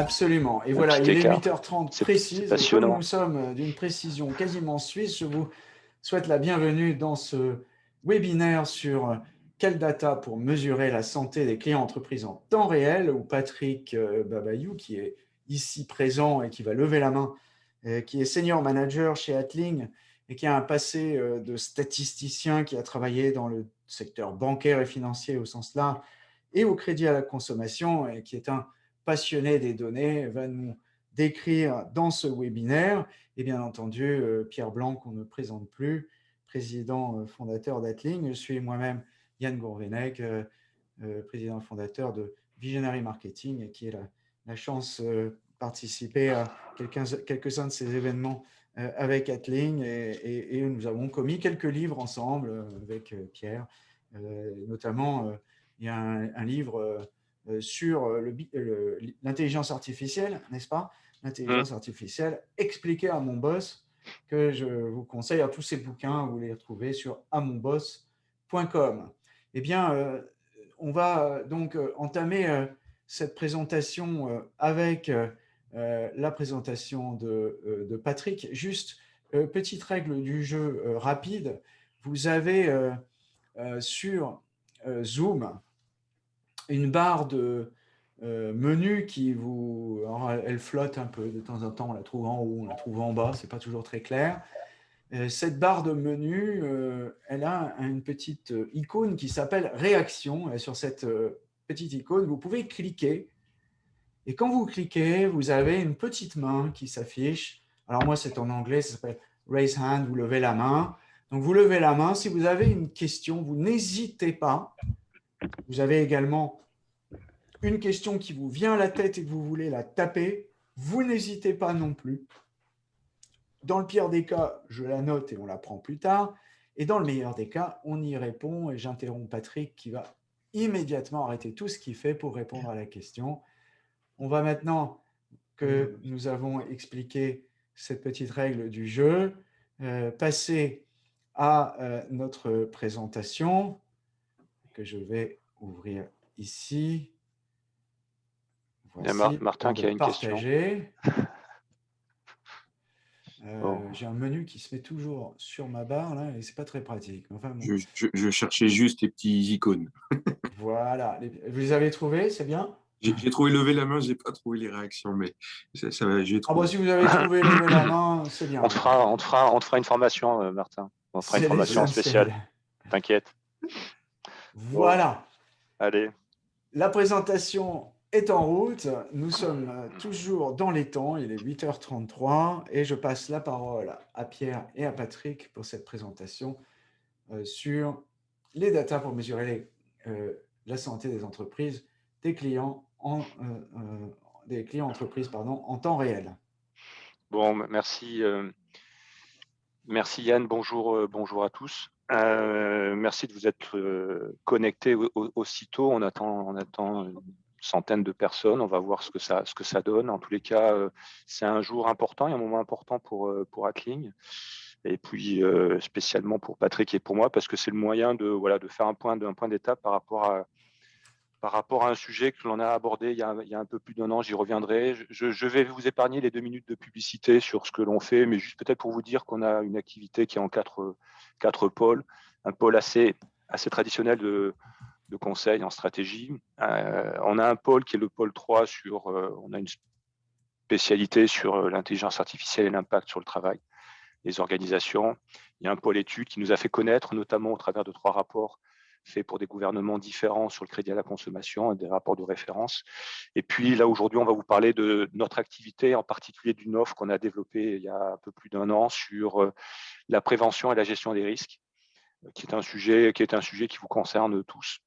Absolument. Et voilà, il est 8h30 précise. Comme nous sommes d'une précision quasiment suisse, je vous souhaite la bienvenue dans ce webinaire sur quelle data pour mesurer la santé des clients entreprises en temps réel, où Patrick euh, Babayou, qui est ici présent et qui va lever la main, euh, qui est senior manager chez Atling et qui a un passé euh, de statisticien qui a travaillé dans le secteur bancaire et financier au sens là, et au crédit à la consommation, et qui est un passionné des données, va nous décrire dans ce webinaire, et bien entendu, Pierre Blanc, qu'on ne présente plus, président fondateur d'Atling. Je suis moi-même Yann Gourvenec, euh, euh, président fondateur de Visionary Marketing, et qui a la, chance de euh, participer à quelques-uns de ces événements avec Atling et, nous avons commis quelques livres ensemble avec Pierre. notamment, il y a un, livre sur l'intelligence artificielle, n'est-ce pas? L'intelligence mmh. artificielle expliquée à mon boss, que je vous conseille à tous ces bouquins, vous les retrouvez sur amonboss.com. Eh bien, euh, on va euh, donc euh, entamer cette présentation avec la présentation de, Patrick. Juste, petite règle du jeu rapide, vous avez sur Zoom une barre de menu qui vous... elle flotte un peu de temps en temps, on la trouve en haut, on la trouve en bas, ce n'est pas toujours très clair. Euh, cette barre de menu, euh, elle a une petite euh, icône qui s'appelle « Réaction ». Et sur cette petite icône, vous pouvez cliquer. Et quand vous cliquez, vous avez une petite main qui s'affiche. Alors moi, c'est en anglais, ça s'appelle « Raise Hand », vous levez la main. Donc, vous levez la main. Si vous avez une question, vous n'hésitez pas. Vous avez également une question qui vous vient à la tête et que vous voulez la taper. Vous n'hésitez pas non plus. Dans le pire des cas, je la note et on la prend plus tard. Et dans le meilleur des cas, on y répond et j'interromps Patrick qui va immédiatement arrêter tout ce qu'il fait pour répondre à la question. On va maintenant que nous avons expliqué cette petite règle du jeu, euh, passer à euh, notre présentation que je vais ouvrir ici. Voici, Il y a Martin qui a une question. Euh, j'ai un menu qui se met toujours sur ma barre là, et c'est pas très pratique. Enfin, je, cherchais juste les petits icônes. voilà. Vous les avez trouvés, c'est bien? J'ai trouvé lever la main, j'ai pas trouvé les réactions, mais ça, ça Ah bah, si vous avez trouvé lever la main, c'est bien. On te, fera, on, fera, on fera une formation, euh, Martin. On fera une formation spéciale. T'inquiète. Voilà. Allez. La présentation est en route. Nous sommes euh, toujours dans les temps. Il est 8h33 et je passe la parole à Pierre et à Patrick pour cette présentation euh, sur les datas pour mesurer euh, la santé des entreprises, des clients, en, des clients entreprises pardon, en temps réel. Bon, merci. merci Yann, bonjour, bonjour à tous. Merci de vous être connectés aussitôt. On attend, on attend centaines de personnes. On va voir ce que ça, ce que ça donne. En tous les cas, euh, c'est un jour important et un moment important pour, euh, pour Hackling. Et puis, euh, spécialement pour Patrick et pour moi, parce que c'est le moyen de, voilà, de faire un point d'étape par rapport à par rapport à un sujet que l'on a abordé il y a, un peu plus d'un an, j'y reviendrai. Je, je, vais vous épargner les deux minutes de publicité sur ce que l'on fait, mais juste peut-être pour vous dire qu'on a une activité qui est en quatre, quatre pôles. Un pôle assez, assez traditionnel de, de conseil en stratégie. Euh, on a un pôle qui est le pôle 3 sur, euh, on a une spécialité sur euh, l'intelligence artificielle et l'impact sur le travail des organisations. Il y a un pôle études qui nous a fait connaître, notamment au travers de trois rapports faits pour des gouvernements différents sur le crédit à la consommation des rapports de référence. Et puis là, aujourd'hui, on va vous parler de notre activité, en particulier d'une offre qu'on a développée il y a un peu plus d'un an sur la prévention et la gestion des risques, qui est un sujet qui, est un sujet qui vous concerne tous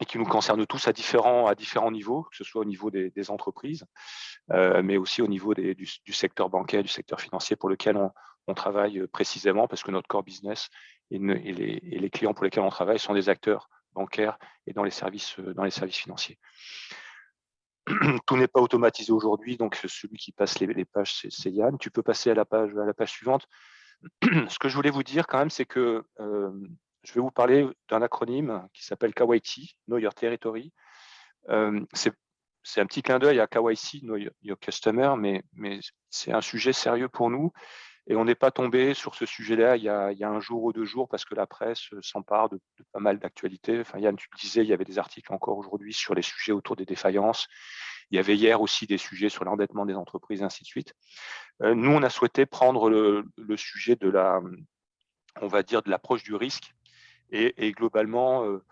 et qui nous concerne tous à différents, à différents niveaux, que ce soit au niveau des, entreprises, euh, mais aussi au niveau du, secteur bancaire, du secteur financier pour lequel on, travaille précisément, parce que notre core business et, les, clients pour lesquels on travaille sont des acteurs bancaires et dans les services, dans les services financiers. Tout n'est pas automatisé aujourd'hui, donc celui qui passe les, pages, c'est Yann. Tu peux passer à la page, à la page suivante. Ce que je voulais vous dire quand même, c'est que euh, je vais vous parler d'un acronyme qui s'appelle KYT, Know Your Territory. Euh, c'est un petit clin d'œil à KYC, Know Your Customer, mais, mais c'est un sujet sérieux pour nous. Et on n'est pas tombé sur ce sujet-là il, y a un jour ou deux jours parce que la presse s'empare de, pas mal d'actualités. Enfin, Yann, tu le disais, il y avait des articles encore aujourd'hui sur les sujets autour des défaillances. Il y avait hier aussi des sujets sur l'endettement des entreprises, ainsi de suite. Euh, nous, on a souhaité prendre le, sujet de la, on va dire, de l'approche du risque et, globalement euh,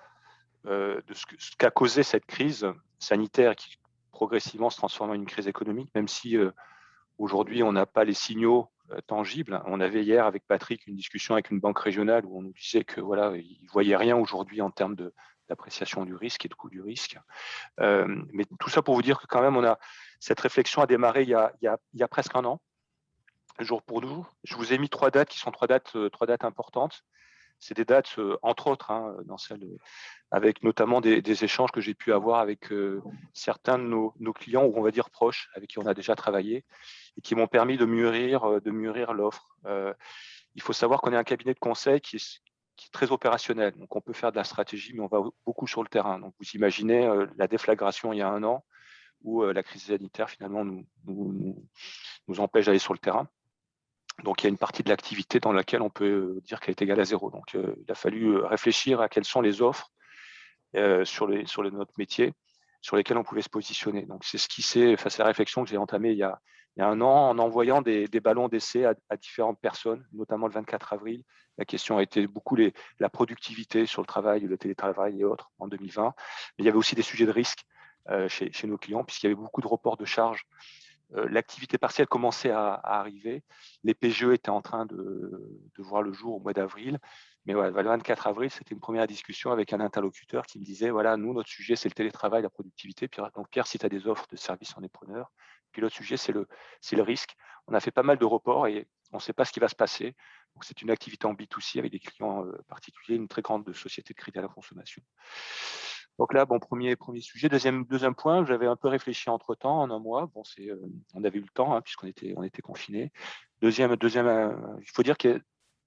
euh, de ce qu'a causé cette crise sanitaire qui progressivement se transforme en une crise économique, même si aujourd'hui on n'a pas les signaux tangibles. On avait hier avec Patrick une discussion avec une banque régionale où on nous disait que voilà, ne voyaient rien aujourd'hui en termes d'appréciation du risque et de coût du risque. Euh, mais tout ça pour vous dire que quand même, on a cette réflexion a démarré il y a, presque un an, jour pour jour. Je vous ai mis trois dates qui sont trois dates, euh, trois dates importantes. C'est des dates, euh, entre autres, hein, celle, avec notamment des, échanges que j'ai pu avoir avec certains de nos, clients, ou on va dire proches, avec qui on a déjà travaillé, et qui m'ont permis de mûrir, de mûrir l'offre. il faut savoir qu'on est un cabinet de conseil qui est, très opérationnel. Donc, on peut faire de la stratégie, mais on va beaucoup sur le terrain. Donc, vous imaginez euh, la déflagration il y a un an, où euh, la crise sanitaire, finalement, nous, empêche d'aller sur le terrain. Donc, il y a une partie de l'activité dans laquelle on peut euh, dire qu'elle est égale à zéro. Donc, il a fallu réfléchir à quelles sont les offres sur, notre métier sur lesquelles on pouvait se positionner. Donc, c'est ce qui s'est, face à la réflexion que j'ai entamée il y, a, un an en envoyant des, ballons d'essai à, différentes personnes, notamment le 24 avril, la question a été beaucoup la productivité sur le travail, le télétravail et autres en 2020. Mais il y avait aussi des sujets de risque euh, chez, nos clients, puisqu'il y avait beaucoup de reports de charges. Euh, l'activité partielle commençait à, arriver. Les PGE étaient en train de, voir le jour au mois d'avril. Mais le 24 avril, c'était une première discussion avec un interlocuteur qui me disait, voilà, nous, notre sujet, c'est le télétravail, la productivité. Donc, Pierre, si tu as des offres de services, on est preneur. Puis l'autre sujet, c'est le, le risque. On a fait pas mal de reports et on ne sait pas ce qui va se passer. C'est une activité en B2C avec des clients euh, particuliers, une très grande société de crédit à la consommation. Donc là, bon, premier, premier sujet. Deuxième, deuxième point, j'avais un peu réfléchi entre-temps, en un mois. Bon, c'est, euh, on avait eu le temps, hein, puisqu'on était, on était confinés. Deuxième, deuxième euh, il faut dire que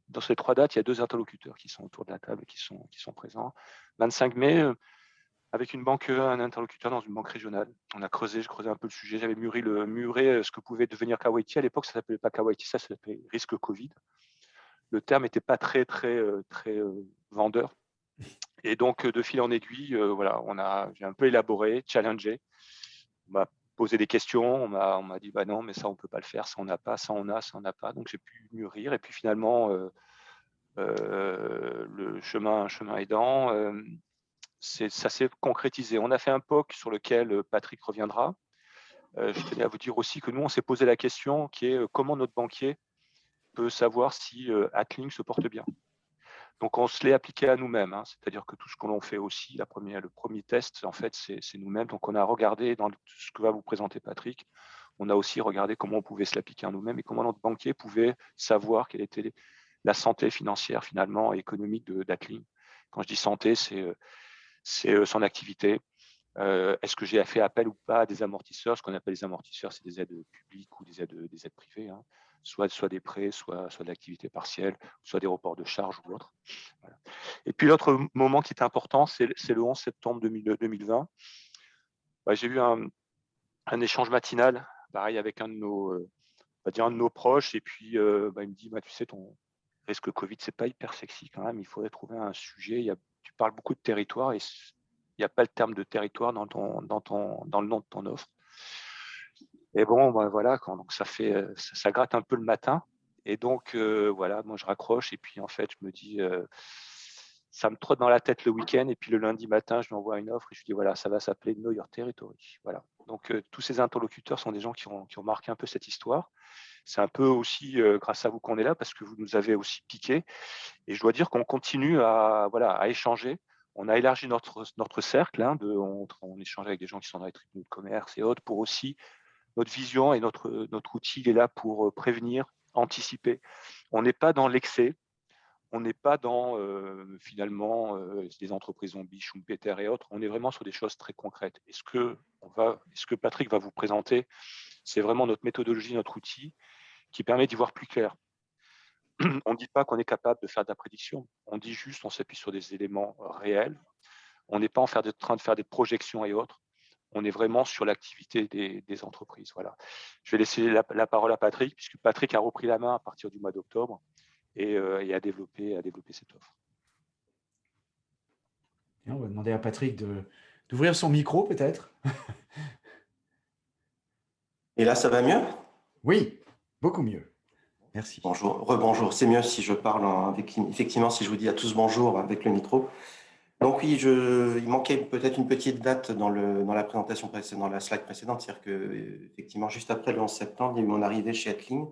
dans ces trois dates, il y a deux interlocuteurs qui sont autour de la table, qui sont, qui sont présents. 25 mai, avec une banque, un interlocuteur dans une banque régionale. On a creusé, je creusais un peu le sujet. J'avais mûri, le, muré ce que pouvait devenir Kawaiti. À l'époque, ça s'appelait pas Kawaiti, ça s'appelait risque Covid le terme n'était pas très, très, euh, très euh, vendeur. Et donc, de fil en aiguille, euh, voilà, on a, j'ai un peu élaboré, challengé. On m'a posé des questions, on m'a, dit, bah non, mais ça, on ne peut pas le faire, ça, on n'a pas, ça, on a, ça, on n'a pas. Donc, j'ai pu mûrir. Et puis, finalement, le chemin, chemin aidant, ça s'est concrétisé. On a fait un POC sur lequel Patrick reviendra. je tenais à vous dire aussi que nous, on s'est posé la question qui est comment notre banquier peut savoir si euh, se porte bien. Donc, on se l'est appliqué à nous-mêmes, hein. c'est-à-dire que tout ce qu'on fait aussi, le premier test, en fait, c'est nous-mêmes. Donc, on a regardé dans ce que va vous présenter Patrick, on a aussi regardé comment on pouvait se l'appliquer à nous-mêmes et comment notre banquier pouvait savoir quelle était la santé financière, finalement, et économique d'Atling. Quand je dis santé, c'est euh, euh, son activité. Euh, est-ce que j'ai fait appel ou pas à des amortisseurs? Ce qu'on appelle les amortisseurs, c'est des aides publiques ou des aides, des privées. Hein soit, soit des prêts, soit, soit de l'activité partielle, soit des reports de charges ou autre. Et puis l'autre moment qui est important, c'est le 11 septembre 2020. Bah, j'ai eu un, échange matinal, pareil, avec un de nos, euh, dire un de nos proches, et puis bah, il me dit, bah, tu sais, ton risque Covid, c'est pas hyper sexy quand même, il faudrait trouver un sujet, il y a, tu parles beaucoup de territoire, et il n'y a pas le terme de territoire dans, le nom de ton offre. Et bon, ben voilà, donc euh, ça, gratte un peu le matin. Et donc, euh, voilà, moi je raccroche et puis en fait, je me dis, euh, ça me trotte dans la tête le week-end et puis le lundi matin, je lui envoie une offre et je lui dis, voilà, ça va s'appeler Know Your Territory. Voilà. Donc, tous ces interlocuteurs sont des gens qui ont marqué un peu cette histoire. C'est un peu aussi grâce à vous qu'on est là parce que vous nous avez aussi piqué. Et je dois dire qu'on continue à, voilà, à échanger. On a élargi notre, notre cercle, hein, de, on, échange avec des gens qui sont dans les tribunaux de commerce et autres pour aussi notre vision et notre, notre outil est là pour prévenir, anticiper. On n'est pas dans l'excès, on n'est pas dans finalement des entreprises zombies, Schumpeter et autres, on est vraiment sur des choses très concrètes. Est-ce que, on va, est-ce que Patrick va vous présenter C'est vraiment notre méthodologie, notre outil qui permet d'y voir plus clair. On ne dit pas qu'on est capable de faire de la prédiction, on dit juste on s'appuie sur des éléments réels. On n'est pas en train de faire des projections et autres on est vraiment sur l'activité des, entreprises. Voilà. Je vais laisser la, parole à Patrick, puisque Patrick a repris la main à partir du mois d'octobre et, a, développé, a développé cette offre. on va demander à Patrick d'ouvrir son micro, peut-être. et là, ça va mieux? Oui, beaucoup mieux. Merci. Bonjour, rebonjour. C'est mieux si je parle avec, effectivement, si je vous dis à tous bonjour avec le micro. Donc oui, je, il manquait peut-être une petite date dans, le, dans la présentation précédente, dans la slide précédente, c'est-à-dire que effectivement juste après le 11 septembre, il y a eu mon arrivée chez Atling,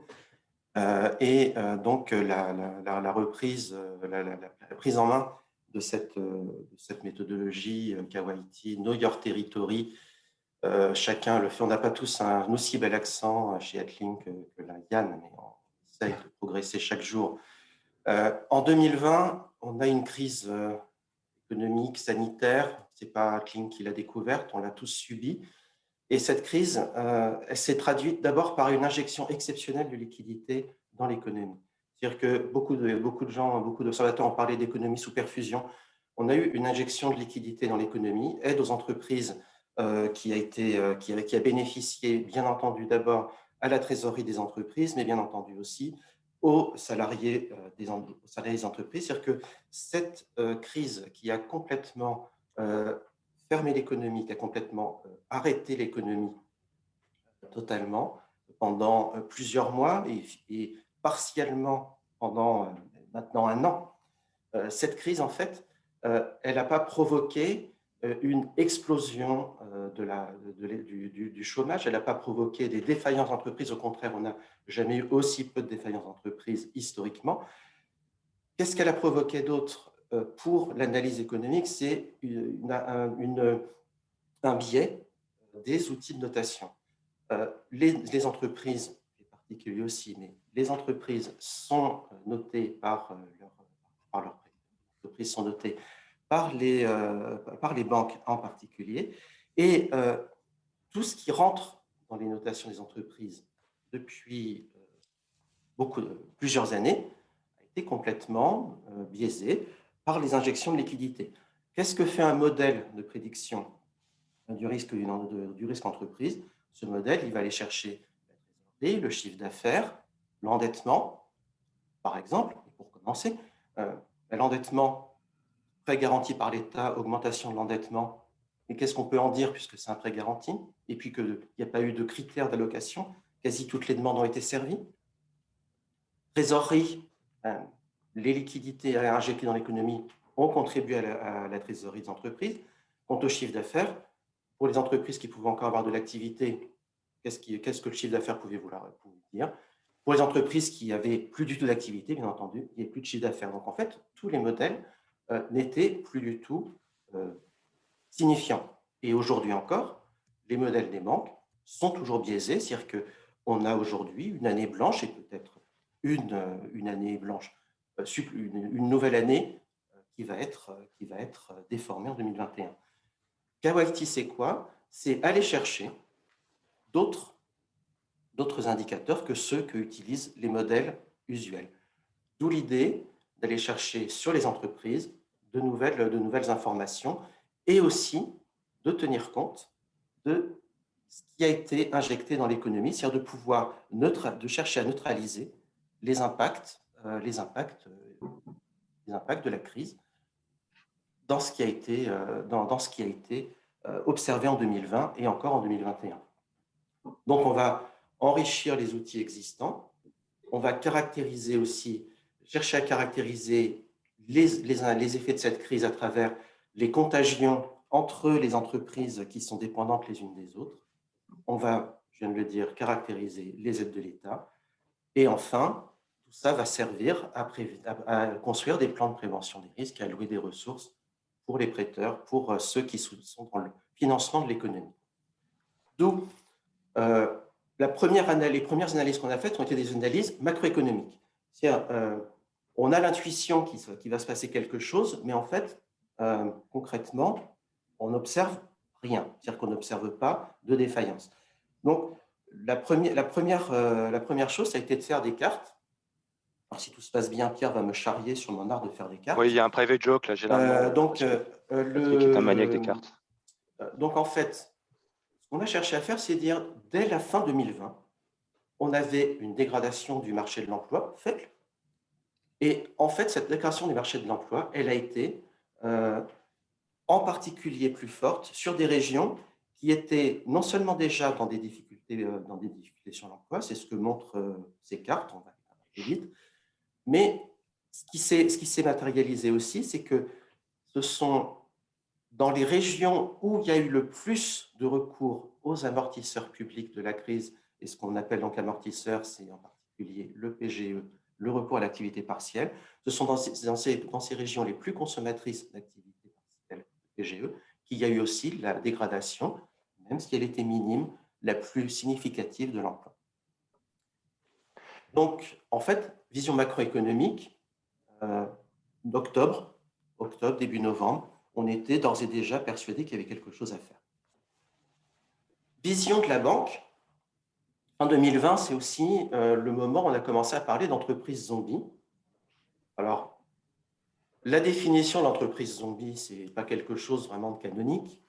euh, et euh, donc la, la, la reprise, euh, la, prise en main de cette, de cette méthodologie Kawaiti, Know Your Territory, chacun le fait. On n'a pas tous un aussi bel accent chez Atling que, que la Yann, mais on essaye de progresser chaque jour. en 2020, on a une crise économique, sanitaire. Ce n'est pas Kling qui l'a découverte, on l'a tous subi. Et cette crise, euh, elle s'est traduite d'abord par une injection exceptionnelle de liquidité dans l'économie. C'est-à-dire que beaucoup de, beaucoup de gens, beaucoup d'observateurs ont parlé d'économie sous perfusion. On a eu une injection de liquidité dans l'économie, aide aux entreprises euh, qui, a été, euh, qui, a, bénéficié, bien entendu, d'abord à la trésorerie des entreprises, mais bien entendu aussi aux salariés, euh, des, salariés des entreprises. C'est-à-dire que cette euh, crise qui a complètement euh, fermé l'économie, qui a complètement arrêté l'économie totalement pendant plusieurs mois et, partiellement pendant maintenant un an, cette crise, en fait, elle n'a pas provoqué une explosion de la, du, chômage, elle n'a pas provoqué des défaillances d'entreprises, au contraire, on a jamais eu aussi peu de défaillances d'entreprise historiquement. Qu'est-ce qu'elle a provoqué d'autre euh, pour l'analyse économique? C'est un, biais des outils de notation. Euh, les, entreprises, les particuliers aussi, mais les entreprises sont notées par euh, leur, par leur entreprises sont notées par les, par les banques en particulier. Et tout ce qui rentre dans les notations des entreprises depuis euh, beaucoup, plusieurs années, a été complètement euh, biaisé par les injections de liquidités. Qu'est-ce que fait un modèle de prédiction du risque, du risque entreprise? Ce modèle, il va aller chercher le chiffre d'affaires, l'endettement, par exemple, pour commencer. Euh, l'endettement, prêt garanti par l'État, augmentation de l'endettement. Et qu'est-ce qu'on peut en dire puisque c'est un prêt garanti Et puis qu'il n'y a pas eu de critères d'allocation quasi toutes les demandes ont été servies? Trésorerie, euh, les liquidités injectées dans l'économie ont contribué à la, trésorerie des entreprises. Quant au chiffre d'affaires, pour les entreprises qui pouvaient encore avoir de l'activité, qu'est-ce que le chiffre d'affaires pouvait vouloir dire? Pour les entreprises qui avaient plus du tout d'activité, bien entendu, il n'y avait plus de chiffre d'affaires. Donc, en fait, tous les modèles euh, n'étaient plus du tout euh, signifiants. Et aujourd'hui encore, les modèles des banques sont toujours biaisés, c'est-à-dire que on a aujourd'hui une année blanche et peut-être une, euh, une année blanche, euh, une, nouvelle année qui va être, qui va être déformée en 2021. Kawaiti, c'est quoi? C'est aller chercher d'autres indicateurs que ceux que utilisent les modèles usuels. D'où l'idée d'aller chercher sur les entreprises de nouvelles, de nouvelles informations et aussi de tenir compte de ce qui a été injecté dans l'économie, c'est-à-dire de pouvoir de chercher à neutraliser les impacts, euh, les, impacts, euh, les impacts de la crise dans ce qui a été, euh, dans, ce qui a été observé en 2020 et encore en 2021. Donc, on va enrichir les outils existants, on va caractériser aussi, chercher à caractériser les, effets de cette crise à travers les contagions entre les entreprises qui sont dépendantes les unes des autres, on va, je viens de le dire, caractériser les aides de l'État. Et enfin, tout ça va servir à, construire des plans de prévention des risques, à allouer des ressources pour les prêteurs, pour euh, ceux qui sont dans le financement de l'économie. D'où euh, les premières analyses qu'on a faites ont été des analyses macroéconomiques. Euh, on a l'intuition qu'il va se passer quelque chose, mais en fait, concrètement, on n'observe rien. C'est-à-dire qu'on n'observe pas de défaillance. Donc, la première, la, première, euh, la première chose, ça a été de faire des cartes. Alors, si tout se passe bien, Pierre va me charrier sur mon art de faire des cartes. Oui, il y a un private joke, là, généralement. Euh, donc, euh, le... un maniaque des cartes. donc, en fait, ce qu'on a cherché à faire, c'est dire, dès la fin 2020, on avait une dégradation du marché de l'emploi faible. Et en fait, cette dégradation du marché de l'emploi, elle a été euh, en particulier plus forte sur des régions qui étaient non seulement déjà dans des difficultés, euh, dans des difficultés sur l'emploi, c'est ce que montrent euh, ces cartes, on va aller vite, mais ce qui s'est matérialisé aussi, c'est que ce sont dans les régions où il y a eu le plus de recours aux amortisseurs publics de la crise, et ce qu'on appelle donc amortisseurs, c'est en particulier le PGE, le recours à l'activité partielle, ce sont dans ces, régions les plus consommatrices d'activité partielle, PGE, qu'il y a eu aussi la dégradation, même si elle était minime, la plus significative de l'emploi. Donc, en fait, vision macroéconomique, euh, d'octobre, octobre, début novembre, on était d'ores et déjà persuadé qu'il y avait quelque chose à faire. Vision de la banque, fin 2020, c'est aussi euh, le moment où on a commencé à parler d'entreprise zombie. Alors, la définition d'entreprise zombie, ce n'est pas quelque chose vraiment de canonique.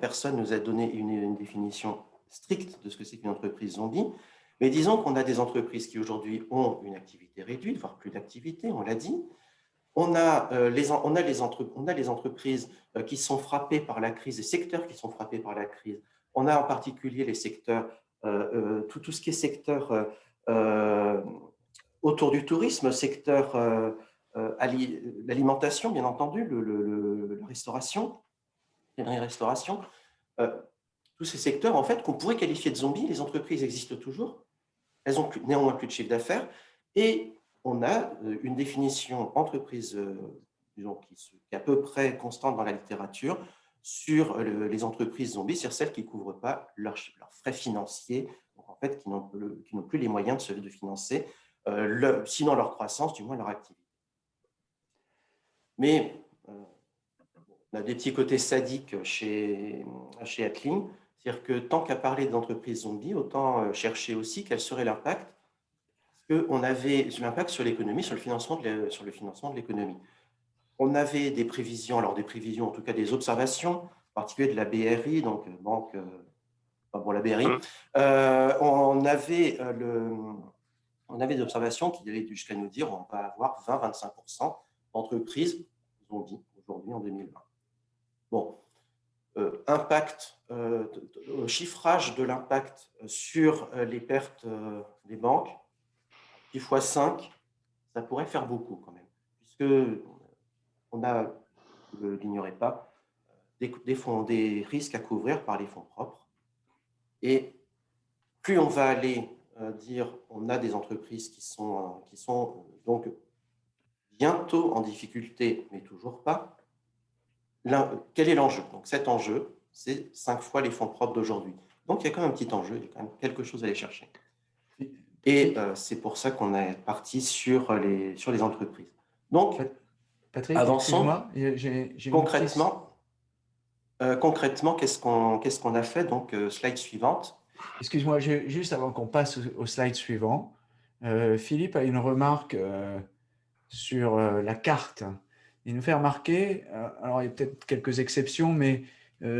personne ne nous a donné une, définition stricte de ce que c'est qu'une entreprise zombie. Mais disons qu'on a des entreprises qui aujourd'hui ont une activité réduite, voire plus d'activité, on l'a dit, on a, euh, les, on, a les on a les entreprises euh, qui sont frappées par la crise, les secteurs qui sont frappés par la crise. On a en particulier les secteurs, euh, tout, tout, ce qui est secteur autour du tourisme, secteur l'alimentation, bien entendu, le, la restauration, restauration. tous ces secteurs, en fait, qu'on pourrait qualifier de zombies, les entreprises existent toujours, elles ont néanmoins plus de chiffre d'affaires, et on a euh, une définition entreprise euh, qui, est à peu près constante dans la littérature sur euh, les entreprises zombies, sur celles qui ne couvrent pas leurs, frais financiers, donc en fait qui n'ont plus les moyens de, financer, sinon leur croissance, du moins leur activité. Mais on a des petits côtés sadiques chez, chez Atling, c'est-à-dire que tant qu'à parler d'entreprises zombies, autant chercher aussi quel serait l'impact qu'on avait l'impact sur l'économie, sur le financement de l'économie. On avait des prévisions, alors des prévisions, en tout cas des observations, en particulier de la BRI, donc euh, banque, euh, bon, la BRI, mmh. euh, on, avait le, on avait des observations qui allaient jusqu'à nous dire on va avoir 20-25% d'entreprises, dit aujourd'hui en 2020. Bon, impact, chiffrage de l'impact sur les pertes des banques, fois 5, ça pourrait faire beaucoup quand même, puisque on a, vous ne l'ignorez pas, des, fonds, des risques à couvrir par les fonds propres. Et plus on va aller euh, dire on a des entreprises qui sont, euh, qui sont donc bientôt en difficulté, mais toujours pas, quel est l'enjeu? Donc cet enjeu, c'est cinq fois les fonds propres d'aujourd'hui. Donc il y a quand même un petit enjeu, il y a quand même quelque chose à aller chercher. Et euh, c'est pour ça qu'on est parti sur les, sur les entreprises. Donc, Patrick, avançons. concrètement, euh, concrètement qu'est-ce qu'on qu'est-ce qu'on a fait Donc, euh, slide suivante. Excuse-moi, juste avant qu'on passe au, slide suivant, Philippe a une remarque sur la carte. Il nous fait remarquer, alors il y a peut-être quelques exceptions, mais euh,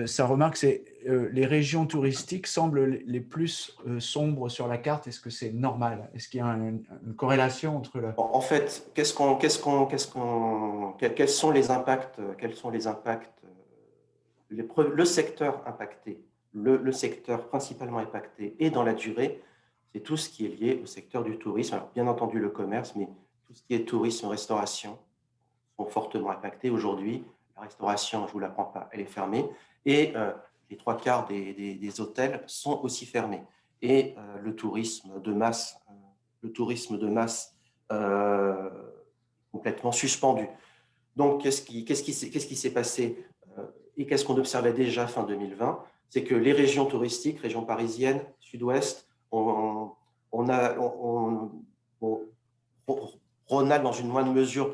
sa remarque, c'est euh, les régions touristiques semblent les plus euh, sombres sur la carte. Est-ce que c'est normal? Est-ce qu'il y a une, corrélation entre la... En fait, qu'est-ce qu'on, qu'est-ce qu'on, qu'est-ce qu'on, quels sont les impacts Quels sont les impacts Le secteur impacté, le, secteur principalement impacté et dans la durée, c'est tout ce qui est lié au secteur du tourisme. Alors, bien entendu, le commerce, mais tout ce qui est tourisme, restauration sont fortement impactés aujourd'hui la restauration, je ne vous l'apprends pas, elle est fermée. Et euh, les trois quarts des, hôtels sont aussi fermés. Et euh, le tourisme de masse, euh, le tourisme de masse complètement suspendu. Donc, qu'est-ce qui s'est passé et qu'est-ce qu'on observait déjà fin 2020 C'est que les régions touristiques, régions parisiennes, sud-ouest, on, a, Rhône-Alpes dans une moindre mesure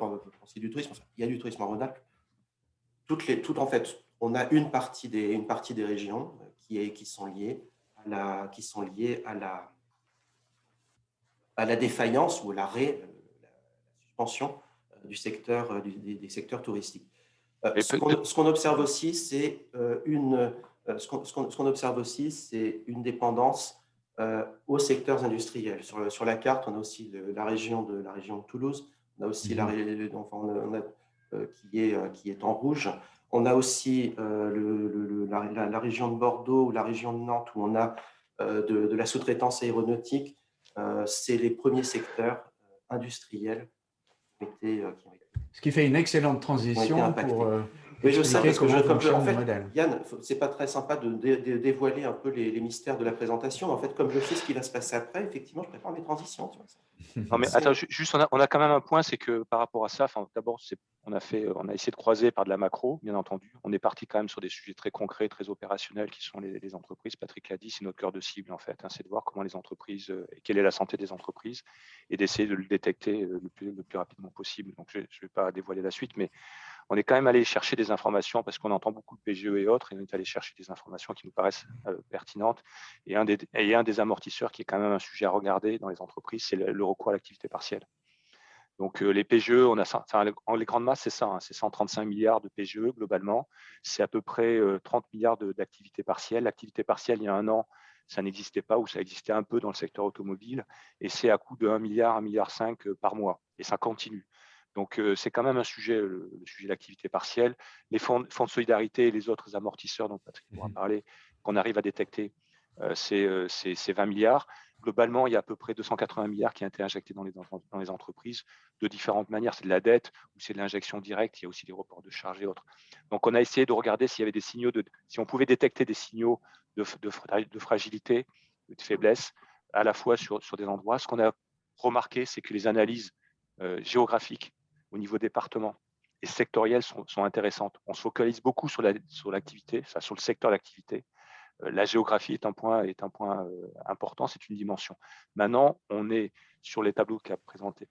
est du tourisme, il y a du tourisme en Rhône-Alpes, toutes toutes, en fait, on a une partie des, une partie des régions qui, est, qui, sont liées à la, qui sont liées à la, à la défaillance ou l'arrêt, la suspension euh, du secteur, euh, des, secteurs touristiques. ce qu'on observe aussi, c'est une, ce qu'on observe aussi, c'est une dépendance aux secteurs industriels. Sur, sur, la carte, on a aussi la, région de, la région de Toulouse, on a aussi la, mhm. enfin, on a, qui, est, qui est en rouge. On a aussi le, la, région de Bordeaux ou la région de Nantes où on a de, de, la sous-traitance aéronautique. c'est les premiers secteurs industriels qui ont été, ce qui fait une excellente transition pour euh, oui, je sais, parce que je, comme je, en fait, Yann, c'est pas très sympa de, dévoiler un peu les, mystères de la présentation. En fait, comme je sais ce qui va se passer après, effectivement, je prépare mes transitions. Tu vois, non, mais attends, juste, on a, on a, quand même un point, c'est que par rapport à ça, d'abord, on a fait, on a essayé de croiser par de la macro, bien entendu. On est parti quand même sur des sujets très concrets, très opérationnels, qui sont les, entreprises. Patrick l'a dit, c'est notre cœur de cible en fait. Hein, c'est de voir comment les entreprises euh, et quelle est la santé des entreprises et d'essayer de le détecter euh, le plus, le plus rapidement possible. Donc, je ne vais pas dévoiler la suite, mais on est quand même allé chercher des informations parce qu'on entend beaucoup de PGE et autres, et on est allé chercher des informations qui nous paraissent euh, pertinentes. Et un, des, amortisseurs qui est quand même un sujet à regarder dans les entreprises, c'est le, recours à l'activité partielle. Donc euh, les PGE, on les grandes masses, c'est ça, hein, c'est 135 milliards de PGE globalement, c'est à peu près 30 euh, milliards d'activités partielles. L'activité partielle, il y a un an, ça n'existait pas ou ça existait un peu dans le secteur automobile, et c'est à coût de 1 milliard, 1 milliard 5 par mois, et ça continue. Donc, c'est quand même un sujet, le, sujet de l'activité partielle. Les fonds, fonds, de solidarité et les autres amortisseurs dont Patrick pourra mmh parler, qu'on arrive à détecter, c'est 20 milliards. Globalement, il y a à peu près 280 milliards qui ont été injectés dans les, dans les entreprises de différentes manières. C'est de la dette ou c'est de l'injection directe. Il y a aussi des reports de charges et autres. Donc, on a essayé de regarder s'il y avait des signaux, de, si on pouvait détecter des signaux de, de, fragilité, de faiblesse, à la fois sur, sur des endroits. Ce qu'on a remarqué, c'est que les analyses géographiques au niveau département et sectoriel sont, intéressantes. On se focalise beaucoup sur l'activité, sur, sur le secteur d'activité. Euh, la géographie est un point, est un point euh, important, c'est une dimension. Maintenant, on est sur les tableaux qu'a présenté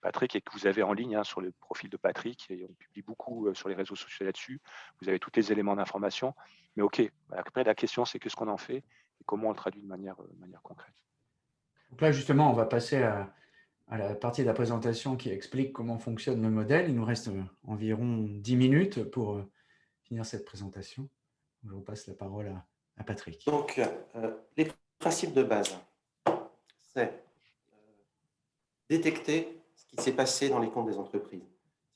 Patrick et que vous avez en ligne hein, sur le profil de Patrick, et on publie beaucoup euh, sur les réseaux sociaux là-dessus. Vous avez tous les éléments d'information. Mais OK, après, la question, c'est qu'est-ce qu'on en fait et comment on le traduit de manière, de manière concrète. Donc là, justement, on va passer à, à la partie de la présentation qui explique comment fonctionne le modèle. Il nous reste euh, environ 10 minutes pour euh, finir cette présentation. Je vous passe la parole à, Patrick. Donc, euh, les principes de base, c'est détecter ce qui s'est passé dans les comptes des entreprises.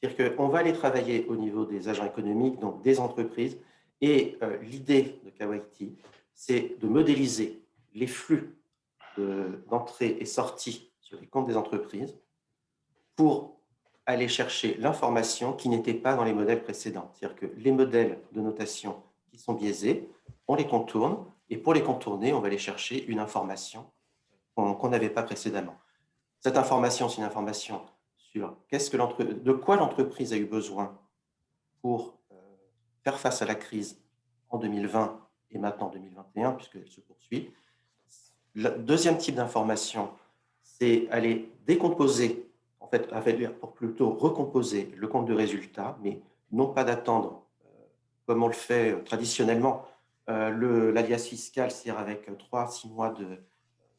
C'est-à-dire qu'on va aller travailler au niveau des agents économiques, donc des entreprises, et l'idée de Kawaiti, c'est de modéliser les flux d'entrée et sortie les comptes des entreprises pour aller chercher l'information qui n'était pas dans les modèles précédents. C'est-à-dire que les modèles de notation qui sont biaisés, on les contourne, et pour les contourner, on va aller chercher une information qu'on n'avait pas précédemment. Cette information, c'est une information sur que de quoi l'entreprise a eu besoin pour euh, faire face à la crise en 2020 et maintenant en 2021, puisqu'elle se poursuit. Le deuxième type d'information, c'est aller décomposer, en fait, pour plutôt recomposer le compte de résultat, mais non pas d'attendre, euh, comme on le fait euh, traditionnellement, euh, l'alias fiscal, c'est-à-dire avec 3 six mois, de,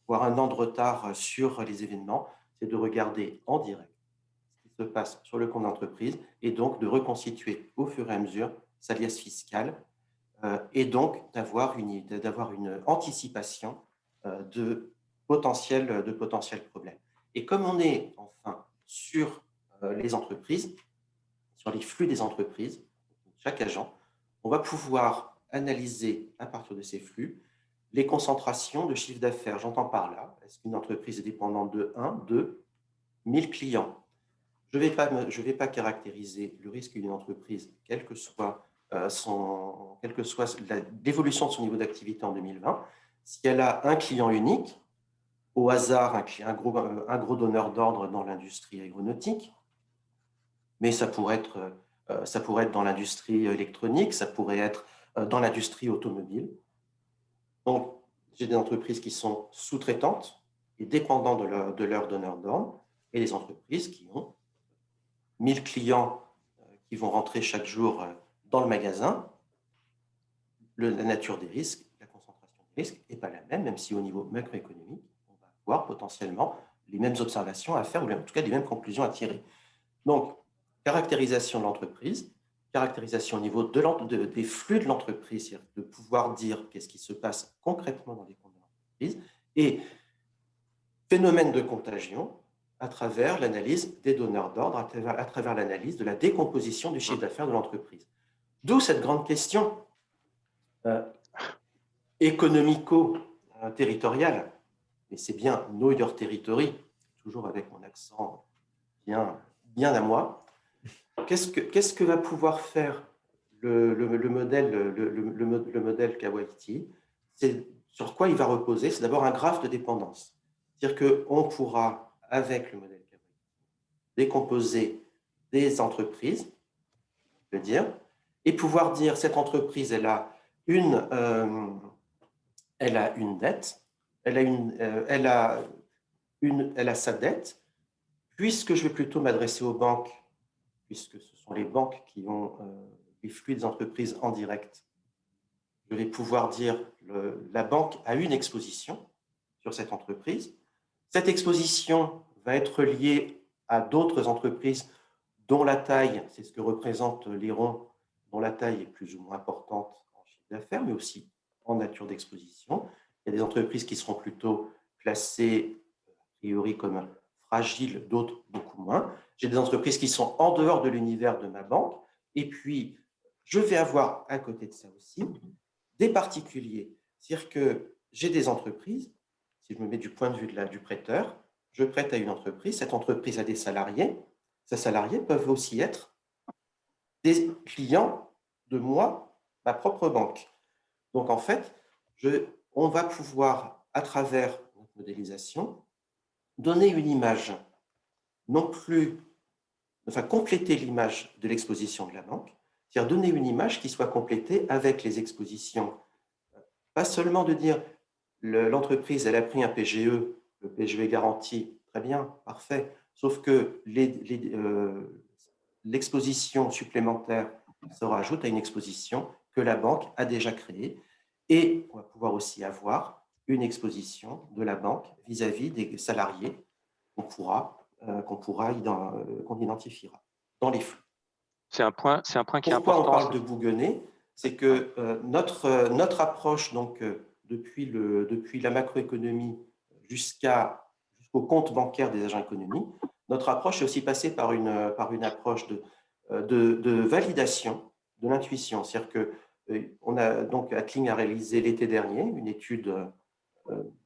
voire un an de retard sur les événements, c'est de regarder en direct ce qui se passe sur le compte d'entreprise et donc de reconstituer au fur et à mesure sa liasse fiscale et donc d'avoir une, une anticipation de potentiel, de potentiels problèmes. Et comme on est enfin sur euh, les entreprises, sur les flux des entreprises, chaque agent, on va pouvoir analyser à partir de ces flux les concentrations de chiffre d'affaires. J'entends par là, est-ce qu'une entreprise est dépendante de 1, 2, 1000 clients? Je ne vais, pas, vais pas caractériser le risque d'une entreprise, quelle que soit euh, son, quelle que soit l'évolution de son niveau d'activité en 2020. Si elle a un client unique, au hasard un, gros, donneur d'ordre dans l'industrie aéronautique, mais ça pourrait être, euh, ça pourrait être dans l'industrie électronique, ça pourrait être euh, dans l'industrie automobile. Donc, j'ai des entreprises qui sont sous-traitantes et dépendantes de leur, de leur donneur d'ordre, et des entreprises qui ont 1000 clients euh, qui vont rentrer chaque jour dans le magasin. la nature des risques, la concentration des risques n'est pas la même, même si au niveau macroéconomique, avoir potentiellement les mêmes observations à faire, ou en tout cas les mêmes conclusions à tirer. Donc, caractérisation de l'entreprise, caractérisation au niveau de, des flux de l'entreprise, de pouvoir dire qu'est-ce qui se passe concrètement dans les comptes de l'entreprise, et phénomène de contagion à travers l'analyse des donneurs d'ordre, à travers, à travers l'analyse de la décomposition du chiffre d'affaires de l'entreprise. D'où cette grande question euh, économico-territoriale, mais c'est bien Know Your Territory, toujours avec mon accent bien, bien à moi, Qu'est-ce que, que va pouvoir faire le, le, modèle, le, le, modèle Kawaiti? C'est sur quoi il va reposer? C'est d'abord un graphe de dépendance. C'est-à-dire qu'on pourra, avec le modèle Kawaiti, décomposer des entreprises, je dire, et pouvoir dire cette entreprise, elle a une, euh, elle a une dette, elle a, une, euh, elle, a une, elle a sa dette, puisque je vais plutôt m'adresser aux banques puisque ce sont les banques qui ont euh, les flux des entreprises en direct, je vais pouvoir dire le, la banque a une exposition sur cette entreprise. Cette exposition va être liée à d'autres entreprises dont la taille, c'est ce que représente l'Iron, dont la taille est plus ou moins importante en chiffre d'affaires, mais aussi en nature d'exposition. Il y a des entreprises qui seront plutôt classées, a priori, comme fragiles, d'autres beaucoup moins. J'ai des entreprises qui sont en dehors de l'univers de ma banque. Et puis, je vais avoir à côté de ça aussi des particuliers. C'est-à-dire que j'ai des entreprises, si je me mets du point de vue de la, du prêteur, je prête à une entreprise, cette entreprise a des salariés, ces salariés peuvent aussi être des clients de moi, ma propre banque. Donc en fait, je, on va pouvoir, à travers notre modélisation, donner une image non plus, enfin compléter l'image de l'exposition de la banque, c'est-à-dire donner une image qui soit complétée avec les expositions. Pas seulement de dire l'entreprise, elle a pris un PGE, le PGE garanti, très bien, parfait, sauf que euh, l'exposition supplémentaire se rajoute à une exposition que la banque a déjà créée et on va pouvoir aussi avoir une exposition de la banque vis-à-vis -vis des salariés qu'on pourra euh, qu'on pourra euh, qu'on identifiera dans les flux. C'est un point, c'est un point qui est important. Pourquoi on parle de bougonner C'est que euh, notre notre approche donc depuis le depuis la macroéconomie jusqu'à jusqu'au compte bancaire des agents économiques, notre approche est aussi passée par une par une approche de de, de validation de l'intuition. C'est-à-dire que on a donc Atling a réalisé l'été dernier une étude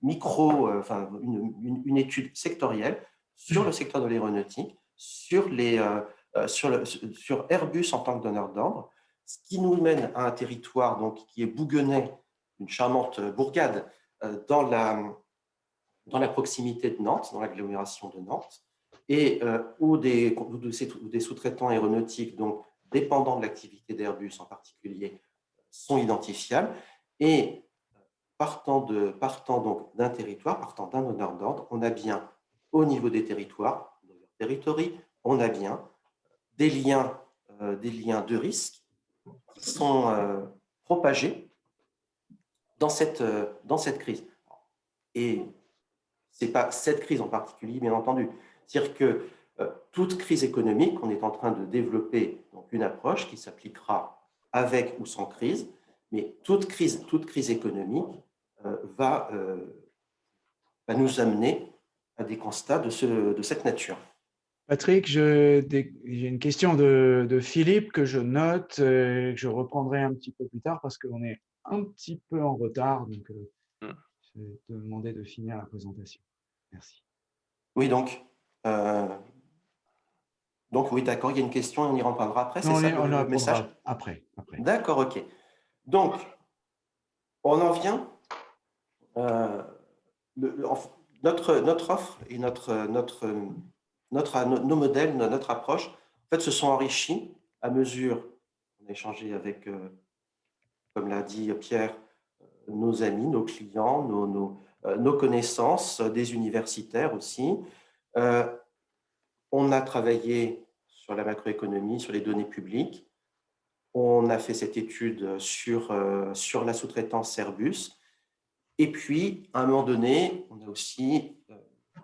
micro, enfin une, une, étude sectorielle sur le secteur de l'aéronautique, sur, les, euh, euh, sur, le, sur Airbus en tant que donneur d'ordre, ce qui nous mène à un territoire donc, qui est Bouguenais, une charmante bourgade, euh, dans la, dans la proximité de Nantes, dans l'agglomération de Nantes, et où des, des sous-traitants aéronautiques, donc dépendants de l'activité d'Airbus en particulier, sont identifiables. Et partant, de, partant d'un territoire, partant d'un donneur d'ordre, on a bien au niveau des territoires, on a bien des liens, euh, des liens de risque qui sont euh, propagés dans cette, euh, dans cette crise. Et ce n'est pas cette crise en particulier, bien entendu. C'est-à-dire que toute crise économique, on est en train de développer donc, une approche qui s'appliquera avec ou sans crise, mais toute crise, toute crise économique va, va nous amener à des constats de, ce, de cette nature. Patrick, j'ai une question de, de, Philippe que je note et que je reprendrai un petit peu plus tard parce qu'on est un petit peu en retard. Donc, euh, hmm. je vais te demander de finir la présentation. Merci. Oui, donc, euh, donc oui, d'accord, il y a une question et on y reprendra après, c'est ça on le message Après. après. D'accord, ok. Donc, on en vient. Euh, le, notre, notre offre et notre, notre, notre, nos modèles, notre approche, en fait, se sont enrichis à mesure, on a échangé avec, euh, comme l'a dit Pierre, euh, nos amis, nos clients, nos, nos, euh, nos connaissances, des universitaires aussi. On a travaillé sur la macroéconomie, sur les données publiques. On a fait cette étude sur, sur la sous-traitance Airbus. Et puis, à un moment donné, on a aussi euh,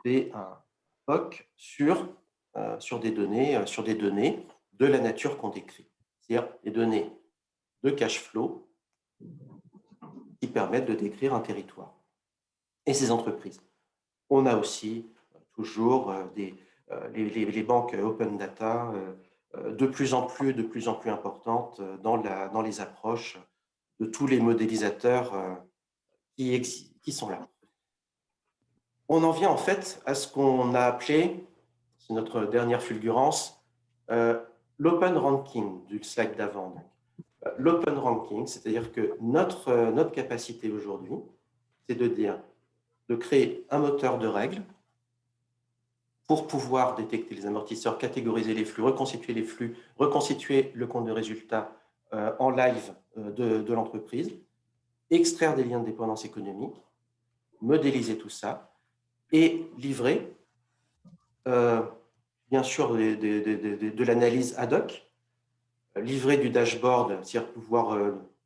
fait un POC sur, euh, sur, des données, euh, sur des données de la nature qu'on décrit. c'est-à-dire des données de cash flow qui permettent de décrire un territoire et ses entreprises. On a aussi toujours euh, des, euh, les, banques open data euh, de plus en plus, de plus en plus importantes dans, la, dans les approches de tous les modélisateurs qui, qui sont là. On en vient en fait à ce qu'on a appelé, c'est notre dernière fulgurance, l'open ranking du slide d'avant. L'open ranking, c'est-à-dire que notre, notre capacité aujourd'hui, c'est de dire, de créer un moteur de règles pour pouvoir détecter les amortisseurs, catégoriser les flux, reconstituer les flux, reconstituer le compte de résultat euh, en live euh, de, l'entreprise, extraire des liens de dépendance économique, modéliser tout ça et livrer, euh, bien sûr, de, l'analyse ad hoc, livrer du dashboard, c'est-à-dire pouvoir,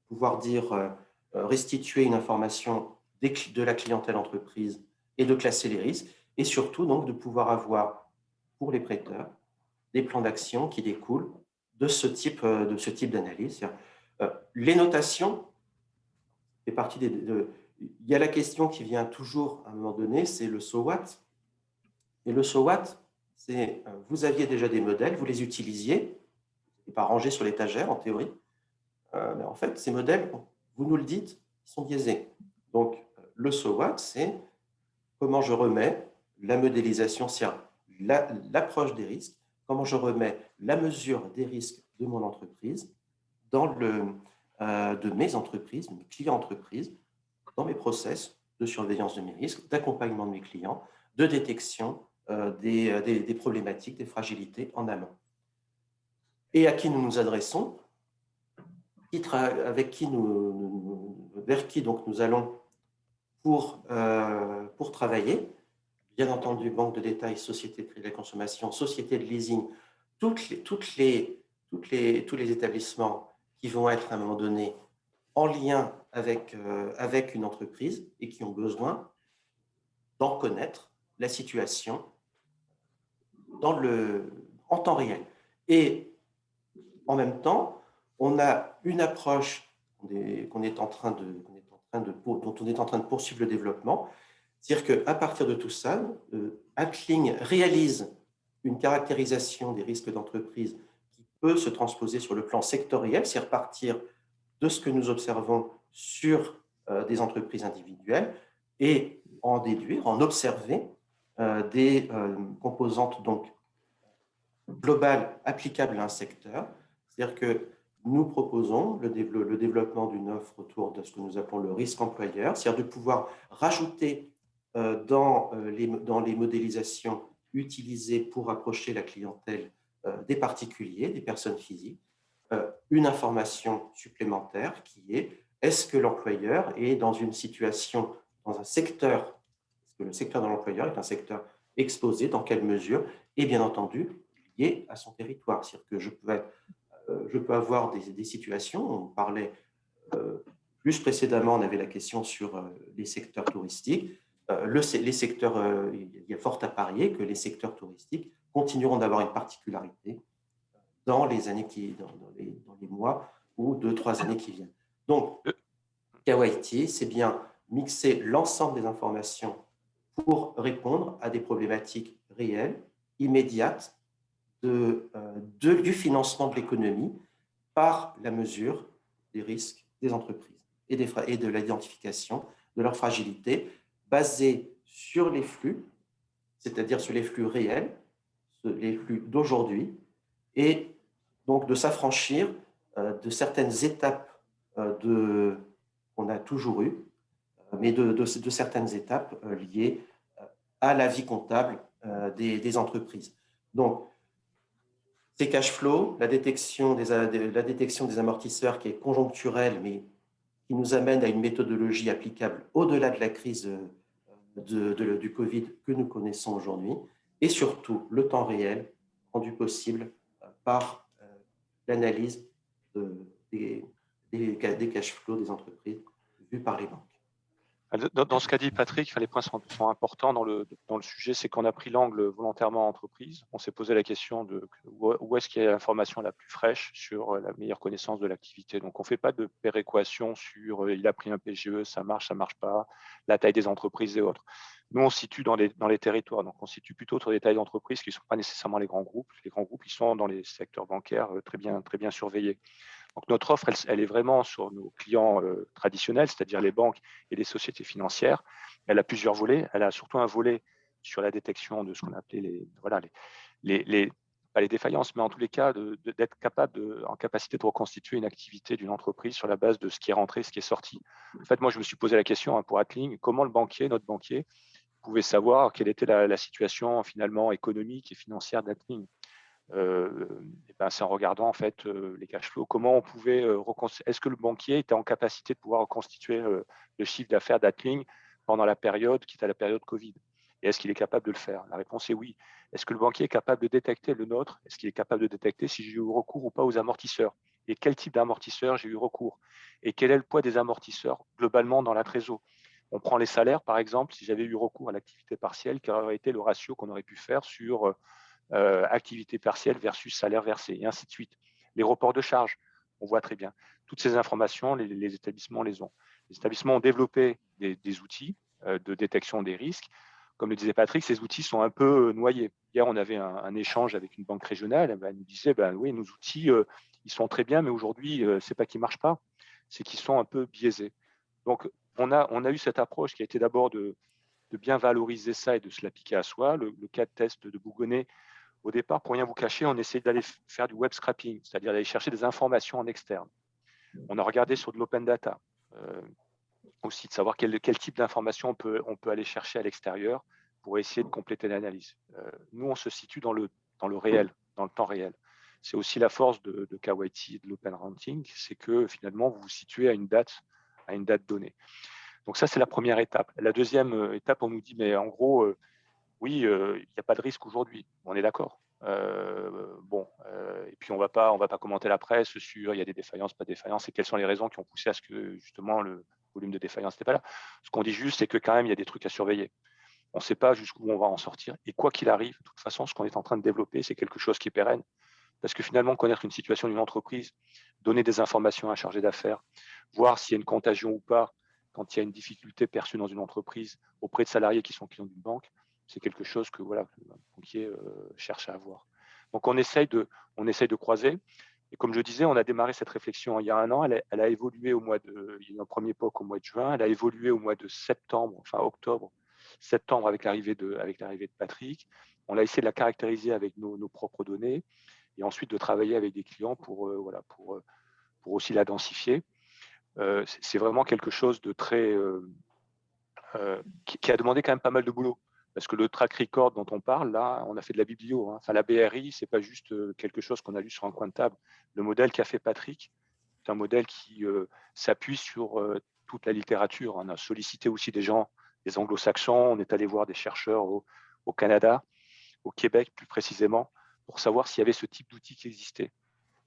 pouvoir dire, restituer une information de la clientèle entreprise et de classer les risques, et surtout donc de pouvoir avoir pour les prêteurs des plans d'action qui découlent de ce type euh, de ce type d'analyse. Euh, les notations fait partie des. il y a la question qui vient toujours à un moment donné, c'est le so what. Et le so what, c'est euh, vous aviez déjà des modèles, vous les utilisiez, et pas rangés sur l'étagère en théorie, mais en fait ces modèles, vous nous le dites, sont biaisés. Donc le so what, c'est comment je remets la modélisation, c'est l'approche des risques, comment je remets la mesure des risques de mon entreprise euh, de mes entreprises, mes clients entreprises, dans mes process de surveillance de mes risques, d'accompagnement de mes clients, de détection euh, euh, des, des, problématiques, des fragilités en amont. Et à qui nous nous adressons, avec qui nous, vers qui donc nous allons pour, pour travailler, bien entendu, banque de détail, société de crédit de la consommation, société de leasing, toutes les, les, les, tous les établissements qui vont être à un moment donné en lien avec, euh, avec une entreprise et qui ont besoin d'en connaître la situation dans le, en temps réel. Et en même temps, on a une approche qu'on est en train de, est en train de, dont on est en train de poursuivre le développement, c'est-à-dire qu'à partir de tout ça, euh, réalise une caractérisation des risques d'entreprise qui peut se transposer sur le plan sectoriel, c'est repartir de ce que nous observons sur euh, des entreprises individuelles et en déduire, en observer euh, des composantes donc globales applicables à un secteur. C'est-à-dire que nous proposons le, développement d'une offre autour de ce que nous appelons le risque employeur, c'est-à-dire de pouvoir rajouter dans euh, les, dans les modélisations utilisées pour approcher la clientèle euh, des particuliers, des personnes physiques, une information supplémentaire qui est est-ce que l'employeur est dans une situation, dans un secteur, est-ce que le secteur de l'employeur est un secteur exposé, dans quelle mesure, et bien entendu lié à son territoire. C'est-à-dire que je peux, avoir des, situations, on parlait plus précédemment, on avait la question sur les secteurs touristiques, euh, les secteurs, euh, il y a fort à parier que les secteurs touristiques continueront d'avoir une particularité dans les années qui, dans, les, mois ou deux, trois années qui viennent. Donc, KYT, c'est bien mixer l'ensemble des informations pour répondre à des problématiques réelles, immédiates, euh, du financement de l'économie par la mesure des risques des entreprises et de l'identification de leur fragilité basé sur les flux, c'est-à-dire sur les flux réels, les flux d'aujourd'hui, et donc de s'affranchir euh, de certaines étapes euh, qu'on a toujours eues, euh, mais de, certaines étapes liées à la vie comptable des, entreprises. Donc, ces cash flows, la détection des amortisseurs qui est conjoncturelle, mais qui nous amène à une méthodologie applicable au-delà de la crise de, du Covid que nous connaissons aujourd'hui, et surtout le temps réel rendu possible euh, par euh, l'analyse des, des, cash flows des entreprises vues par les banques. Dans, ce qu'a dit Patrick, les points sont, importants dans le, sujet, c'est qu'on a pris l'angle volontairement entreprise. On s'est posé la question de où est-ce qu'il y a l'information la plus fraîche sur la meilleure connaissance de l'activité. Donc, on ne fait pas de péréquation sur euh, il a pris un PGE, ça marche, ça ne marche pas, la taille des entreprises et autres. Nous, on situe dans les, territoires, donc on situe plutôt sur des tailles d'entreprises qui ne sont pas nécessairement les grands groupes. Les grands groupes, ils sont dans les secteurs bancaires euh, très bien surveillés. Donc notre offre, elle, est vraiment sur nos clients euh, traditionnels, c'est-à-dire les banques et les sociétés financières. Elle a plusieurs volets. Elle a surtout un volet sur la détection de ce qu'on appelait les, voilà, les, défaillances, mais en tous les cas d'être capable, de, en capacité de reconstituer une activité d'une entreprise sur la base de ce qui est rentré, ce qui est sorti. En fait, moi, je me suis posé la question hein, pour Atling, comment le banquier, notre banquier, pouvait savoir quelle était la, situation finalement économique et financière d'Atling. Euh, ben, c'est en regardant en fait euh, les cash flows, comment on pouvait euh, est-ce que le banquier était en capacité de pouvoir reconstituer le chiffre d'affaires d'Atling pendant la période qui était la période Covid? Et est-ce qu'il est capable de le faire? La réponse est oui. Est-ce que le banquier est capable de détecter le nôtre? Est-ce qu'il est capable de détecter si j'ai eu recours ou pas aux amortisseurs? Et quel type d'amortisseurs j'ai eu recours? Et quel est le poids des amortisseurs globalement dans la on prend les salaires, par exemple, si j'avais eu recours à l'activité partielle, quel aurait été le ratio qu'on aurait pu faire sur euh, activité partielle versus salaire versé, et ainsi de suite. Les reports de charges, on voit très bien. Toutes ces informations, les, établissements les ont. Les établissements ont développé des, outils euh, de détection des risques. Comme le disait Patrick, ces outils sont un peu euh, noyés. Hier, on avait un, échange avec une banque régionale. Elle nous disait, ben, oui, nos outils, ils sont très bien, mais aujourd'hui, ce n'est pas qu'ils ne marchent pas, c'est qu'ils sont un peu biaisés. Donc, on a, on a eu cette approche qui a été d'abord de, bien valoriser ça et de se l'appliquer à soi. Le, cas de test de Bougonnet au départ, pour rien vous cacher, on essayait d'aller faire du web scrapping, c'est-à-dire d'aller chercher des informations en externe. On a regardé sur de l'open data, euh, aussi de savoir quel, type d'informations on peut, aller chercher à l'extérieur pour essayer de compléter l'analyse. Euh, nous, on se situe dans le, dans le réel, dans le temps réel. C'est aussi la force de, de KYT de l'open ranting, c'est que finalement, vous vous situez à une date, à une date donnée. Donc ça, c'est la première étape. La deuxième euh, étape, on nous dit, mais en gros, oui, il n'y a pas de risque aujourd'hui, on est d'accord. bon, et puis on va pas, on va pas commenter la presse sur il y a des défaillances, pas de défaillances, et quelles sont les raisons qui ont poussé à ce que justement le volume de défaillances n'était pas là. Ce qu'on dit juste, c'est que quand même il y a des trucs à surveiller. On ne sait pas jusqu'où on va en sortir, et quoi qu'il arrive, de toute façon, ce qu'on est en train de développer, c'est quelque chose qui est pérenne, parce que finalement, connaître une situation d'une entreprise, donner des informations à un chargé d'affaires, voir s'il y a une contagion ou pas, quand il y a une difficulté perçue dans une entreprise auprès de salariés qui sont clients d'une banque, c'est quelque chose que voilà, le banquier euh, cherche à avoir. Donc on essaye, de, on essaye de croiser. Et comme je disais, on a démarré cette réflexion il y a un an. Elle a, évolué au mois de, il y a un premier au mois de juin. Elle a évolué au mois de septembre, enfin octobre, septembre avec l'arrivée de, avec l'arrivée de Patrick. On a essayé de la caractériser avec nos, propres données et ensuite de travailler avec des clients pour, euh, voilà, pour, euh, pour aussi la densifier. c'est vraiment quelque chose de très, qui, a demandé quand même pas mal de boulot. Parce que le track record dont on parle, là, on a fait de la biblio. Hein. Enfin, la BRI, ce n'est pas juste euh, quelque chose qu'on a lu sur un coin de table. Le modèle qu'a fait Patrick, c'est un modèle qui euh, s'appuie sur euh, toute la littérature. On a sollicité aussi des gens, des anglo-saxons. On est allé voir des chercheurs au, Canada, au Québec plus précisément, pour savoir s'il y avait ce type d'outils qui existait.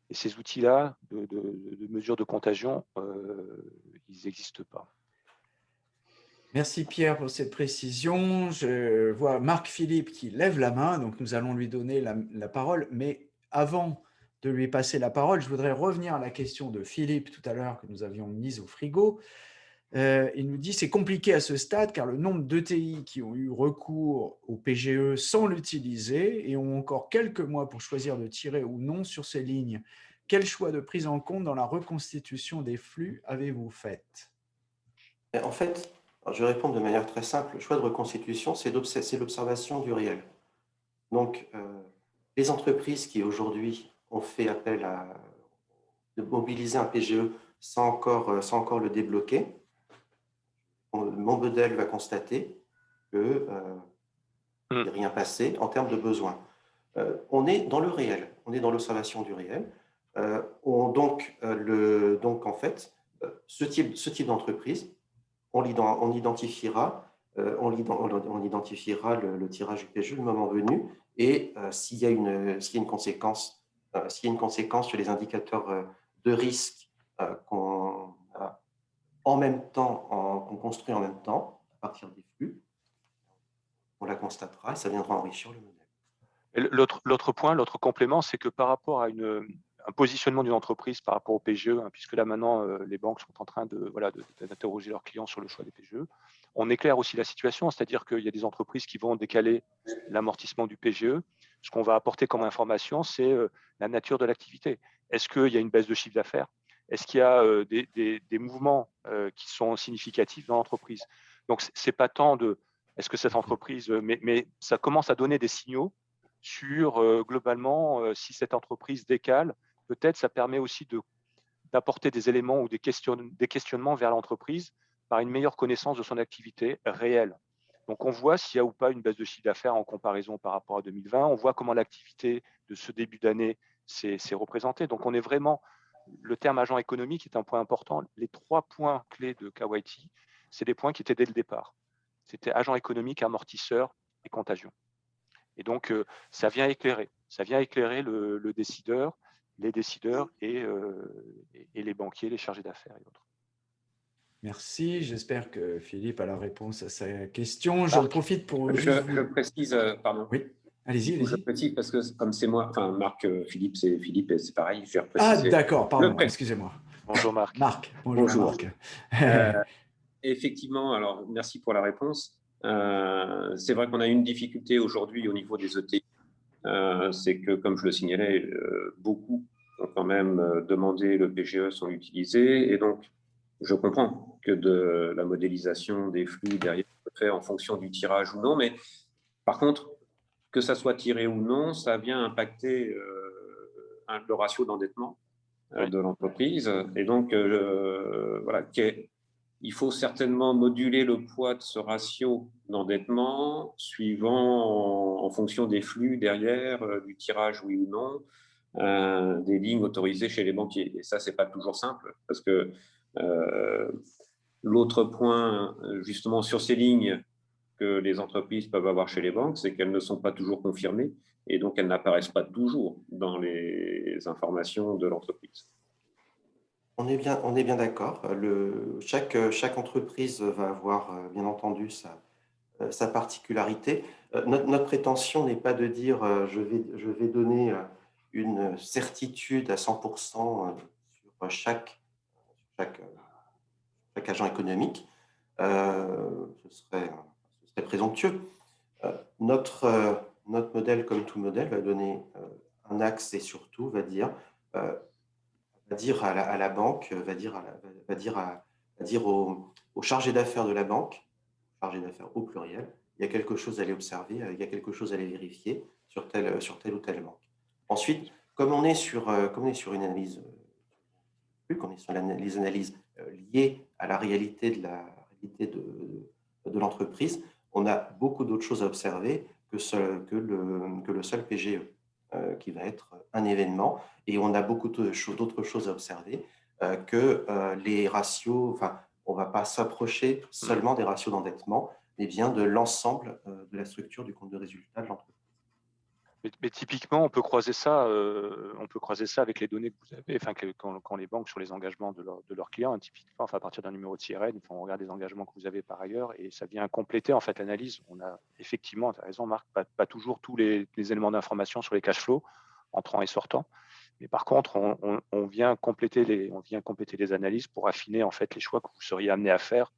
Et ces outils-là, de, de, mesures de contagion, ils n'existent pas. Merci Pierre pour cette précision. Je vois Marc-Philippe qui lève la main, donc nous allons lui donner la, parole. Mais avant de lui passer la parole, je voudrais revenir à la question de Philippe tout à l'heure que nous avions mise au frigo. Euh, il nous dit c'est compliqué à ce stade car le nombre d'ETI qui ont eu recours au PGE sans l'utiliser et ont encore quelques mois pour choisir de tirer ou non sur ces lignes. Quel choix de prise en compte dans la reconstitution des flux avez-vous fait? En fait, je vais répondre de manière très simple. Le choix de reconstitution, c'est l'observation du réel. Donc, euh, les entreprises qui aujourd'hui ont fait appel à de mobiliser un PGE sans encore, euh, sans encore le débloquer, mon modèle va constater que euh, hmm. rien passé en termes de besoins. Euh, on est dans le réel, on est dans l'observation du réel. donc, le, donc, en fait, ce type, ce type d'entreprise on, identifiera, euh, on, identifiera le, tirage du PGE le moment venu et euh, s'il y, a une, conséquence, euh, une conséquence sur les indicateurs de risque qu'on qu'on construit en même temps, à partir des flux. On la constatera et ça viendra enrichir le modèle. L'autre point, l'autre complément, c'est que par rapport à une, un positionnement d'une entreprise par rapport au PGE, hein, puisque là maintenant euh, les banques sont en train de voilà d'interroger leurs clients sur le choix des PGE. On éclaire aussi la situation, c'est-à-dire qu'il y a des entreprises qui vont décaler l'amortissement du PGE. Ce qu'on va apporter comme information, c'est euh, la nature de l'activité. Est-ce qu'il y a une baisse de chiffre d'affaires? Est-ce qu'il y a euh, des, mouvements qui sont significatifs dans l'entreprise? Donc c'est pas tant de est-ce que cette entreprise, mais, mais, ça commence à donner des signaux sur globalement si cette entreprise décale peut-être ça permet aussi d'apporter des éléments ou des, des questionnements vers l'entreprise par une meilleure connaissance de son activité réelle. Donc, on voit s'il y a ou pas une baisse de chiffre d'affaires en comparaison par rapport à 2020. On voit comment l'activité de ce début d'année s'est représentée. Donc, on est vraiment, le terme agent économique est un point important. Les trois points clés de KYT, c'est des points qui étaient dès le départ. C'était agent économique, amortisseur et contagion. Et donc, euh, ça vient éclairer. Ça vient éclairer le décideur les décideurs euh, et, les banquiers, les chargés d'affaires et autres. Merci. J'espère que Philippe a la réponse à sa question. J'en profite pour. Je, précise, euh, pardon. Oui, allez-y. Allez je précise parce que comme c'est moi, enfin Marc, euh, Philippe, c'est Philippe, c'est pareil. Je ah, d'accord, pardon, excusez-moi. Bonjour Marc. Marc, bonjour, effectivement, alors merci pour la réponse. c'est vrai qu'on a une difficulté aujourd'hui au niveau des ETI c'est que, comme je le signalais, euh, beaucoup ont quand même euh, demandé le PGE sont utilisés. Et donc, je comprends que de la modélisation des flux derrière peut fait en fonction du tirage ou non. Mais par contre, que ça soit tiré ou non, ça vient impacter le ratio d'endettement de l'entreprise. Et donc, voilà, il faut certainement moduler le poids de ce ratio d'endettement suivant en, fonction des flux derrière, euh, du tirage oui ou non, euh, des lignes autorisées chez les banquiers. Et ça, c'est pas toujours simple parce que euh, l'autre point, justement, sur ces lignes que les entreprises peuvent avoir chez les banques, c'est qu'elles ne sont pas toujours confirmées et donc elles n'apparaissent pas toujours dans les informations de l'entreprise. On est bien, on est bien d'accord. Chaque, chaque entreprise va avoir, euh, bien entendu, sa, euh, particularité. Euh, notre, prétention n'est pas de dire je, vais, donner une certitude à 100% sur chaque, agent économique. ce, serait, ce serait présomptueux. Notre, notre modèle, comme tout modèle, va donner un axe et surtout va dire va dire à la, banque, va dire, va dire, à, dire au, chargé d'affaires de la banque, chargé d'affaires au pluriel, il y a quelque chose à aller observer, il y a quelque chose à aller vérifier sur telle, sur telle ou telle banque. Ensuite, comme on est sur, euh, comme on est sur une analyse, qu'on est sur les analyses euh, liées à la réalité de la réalité de, de, l'entreprise, on a beaucoup d'autres choses à observer que, que, le, que le seul PGE. Euh, qui va être un événement. Et on a beaucoup d'autres choses à observer euh, que euh, les ratios, enfin, on ne va pas s'approcher seulement des ratios d'endettement, mais bien de l'ensemble de la structure du compte de résultat de l'entreprise. Mais, typiquement, on peut croiser ça, euh, on peut croiser ça avec les données que vous avez, enfin quand, les banques sur les engagements de, leurs clients, hein, typiquement, enfin, à partir d'un numéro de CRN, on regarde les engagements que vous avez par ailleurs et ça vient compléter en fait l'analyse. On a effectivement, tu as raison Marc, pas, toujours tous les, éléments d'information sur les cash flows entrant et sortant, mais par contre, on, vient compléter les, on vient compléter les analyses pour affiner en fait les choix que vous seriez amené à faire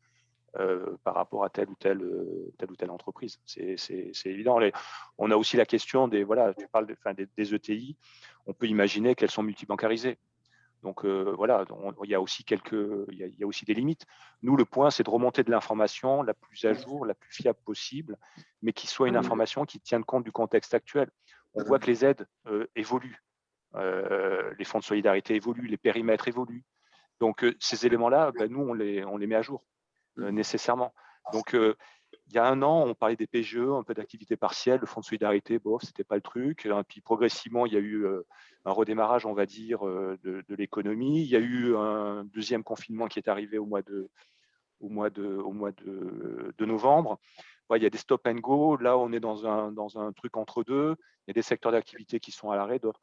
euh, par rapport à telle ou telle, euh, telle, ou telle entreprise. C'est évident. on a aussi la question des, voilà, tu parles des, ETI, on peut imaginer qu'elles sont multibancarisées. Donc euh, voilà, il y a aussi quelques, il y a, aussi des limites. Nous, le point, c'est de remonter de l'information la plus à jour, la plus fiable possible, mais qui soit une information qui tienne compte du contexte actuel. On voit que les aides évoluent, les fonds de solidarité évoluent, les périmètres évoluent. Donc ces éléments-là, ben, nous, on les, on les met à jour. Euh, nécessairement. Donc, euh, il y a un an, on parlait des PGE, un peu d'activité partielle, le fonds de solidarité, bof, c'était pas le truc. Puis progressivement, il y a eu euh, un redémarrage, on va dire, de, l'économie. Il y a eu un deuxième confinement qui est arrivé au mois de, au mois de, au mois de, novembre. il y a des stop and go. Là, on est dans un, dans un truc entre deux. Il y a des secteurs d'activité qui sont à l'arrêt, d'autres.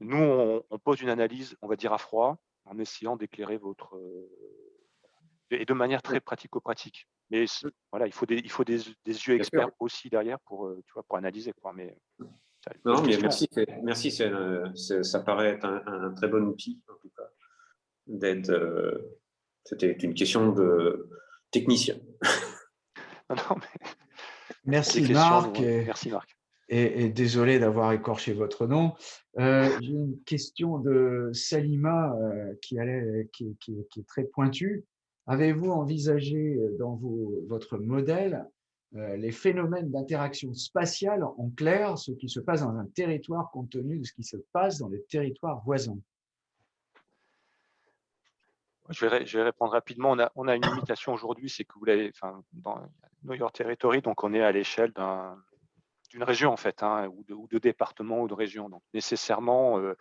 Nous, on, pose une analyse, on va dire à froid, en essayant d'éclairer votre, et de manière très pratico-pratique. Mais voilà, il faut des, il faut des, yeux experts aussi derrière pour, tu vois, pour analyser. Quoi. Mais, non, mais merci, merci ça paraît être un, très bon outil, en tout cas, d'être. C'était une question de technicien. non, mais... Merci Marc. Merci Marc et, désolé d'avoir écorché votre nom. Euh, j'ai une question de Salima euh, qui, allait, qui, est très pointue. Avez-vous envisagé euh, dans votre modèle les phénomènes d'interaction spatiale en clair, ce qui se passe dans un territoire compte tenu de ce qui se passe dans les territoires voisins? Je vais, répondre rapidement. On a, une limitation aujourd'hui, c'est que vous l'avez, dans New York Territory, donc on est à l'échelle d'un d'une région en fait, hein, ou, de, département ou de région. Donc nécessairement, euh,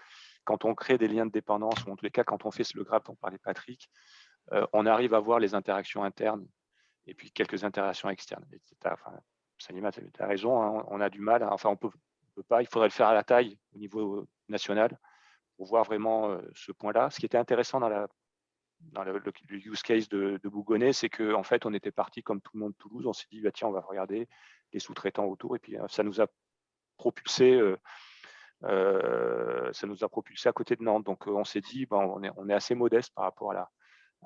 quand on crée des liens de dépendance, ou en tous les cas quand on fait le graphe dont parlait Patrick, euh, on arrive à voir les interactions internes et puis quelques interactions externes. Enfin, Salima, tu as raison, hein, on a du mal, enfin on peut, peut pas, il faudrait le faire à la taille au niveau national pour voir vraiment euh, ce point-là. Ce qui était intéressant dans le, use case de, Bougonnet, c'est qu'en en fait, on était parti comme tout le monde de Toulouse. On s'est dit, bah, tiens, on va regarder les sous-traitants autour. Et puis, ça nous a propulsé. ça nous a propulsé à côté de Nantes. Donc, on s'est dit, bah, on, est, on est assez modeste par rapport à, la,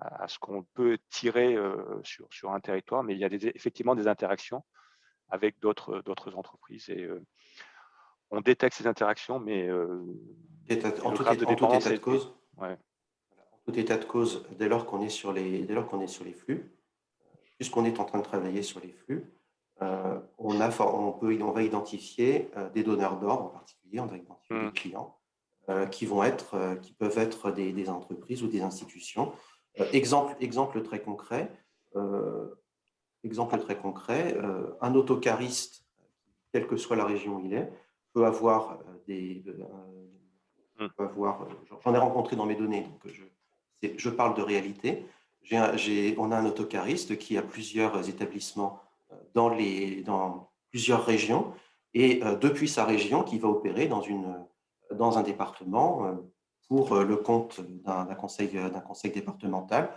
à ce qu'on peut tirer sur, sur un territoire, mais il y a des, effectivement des interactions avec d'autres entreprises. Et on détecte ces interactions, mais en, tout, état de cause, ouais tout état de cause, dès lors qu'on est, sur les, dès lors qu'on est sur les flux, puisqu'on est en train de travailler sur les flux, euh, on, a, on, peut, on va identifier euh, des donneurs d'ordre en particulier, on va identifier des hmm. clients euh, qui, vont être, qui peuvent être des, entreprises ou des institutions. Exemple, exemple très concret, exemple très concret un autocariste, quelle que soit la région où il est, peut avoir des... Hmm. avoir, j'en ai rencontré dans mes données, donc je, je parle de réalité. on a un autocariste qui a plusieurs établissements euh, dans, les, dans plusieurs régions et euh, depuis sa région qui va opérer dans, une, dans un département euh, pour le compte d'un conseil, conseil départemental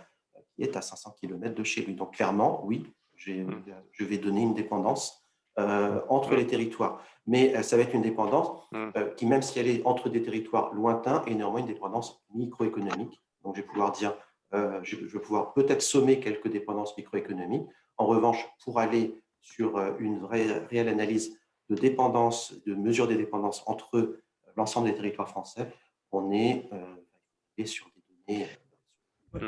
qui est à 500 km de chez lui. Donc clairement, oui, mmh. je vais donner une dépendance entre mmh. les territoires. Mais ça va être une dépendance mmh. qui, même si elle est entre des territoires lointains, est néanmoins une dépendance microéconomique donc, je vais pouvoir dire, euh, je, vais pouvoir peut-être sommer quelques dépendances microéconomiques. En revanche, pour aller sur euh, une vraie, réelle analyse de dépendance, de mesure des dépendances entre l'ensemble des territoires français, on est euh, sur des données.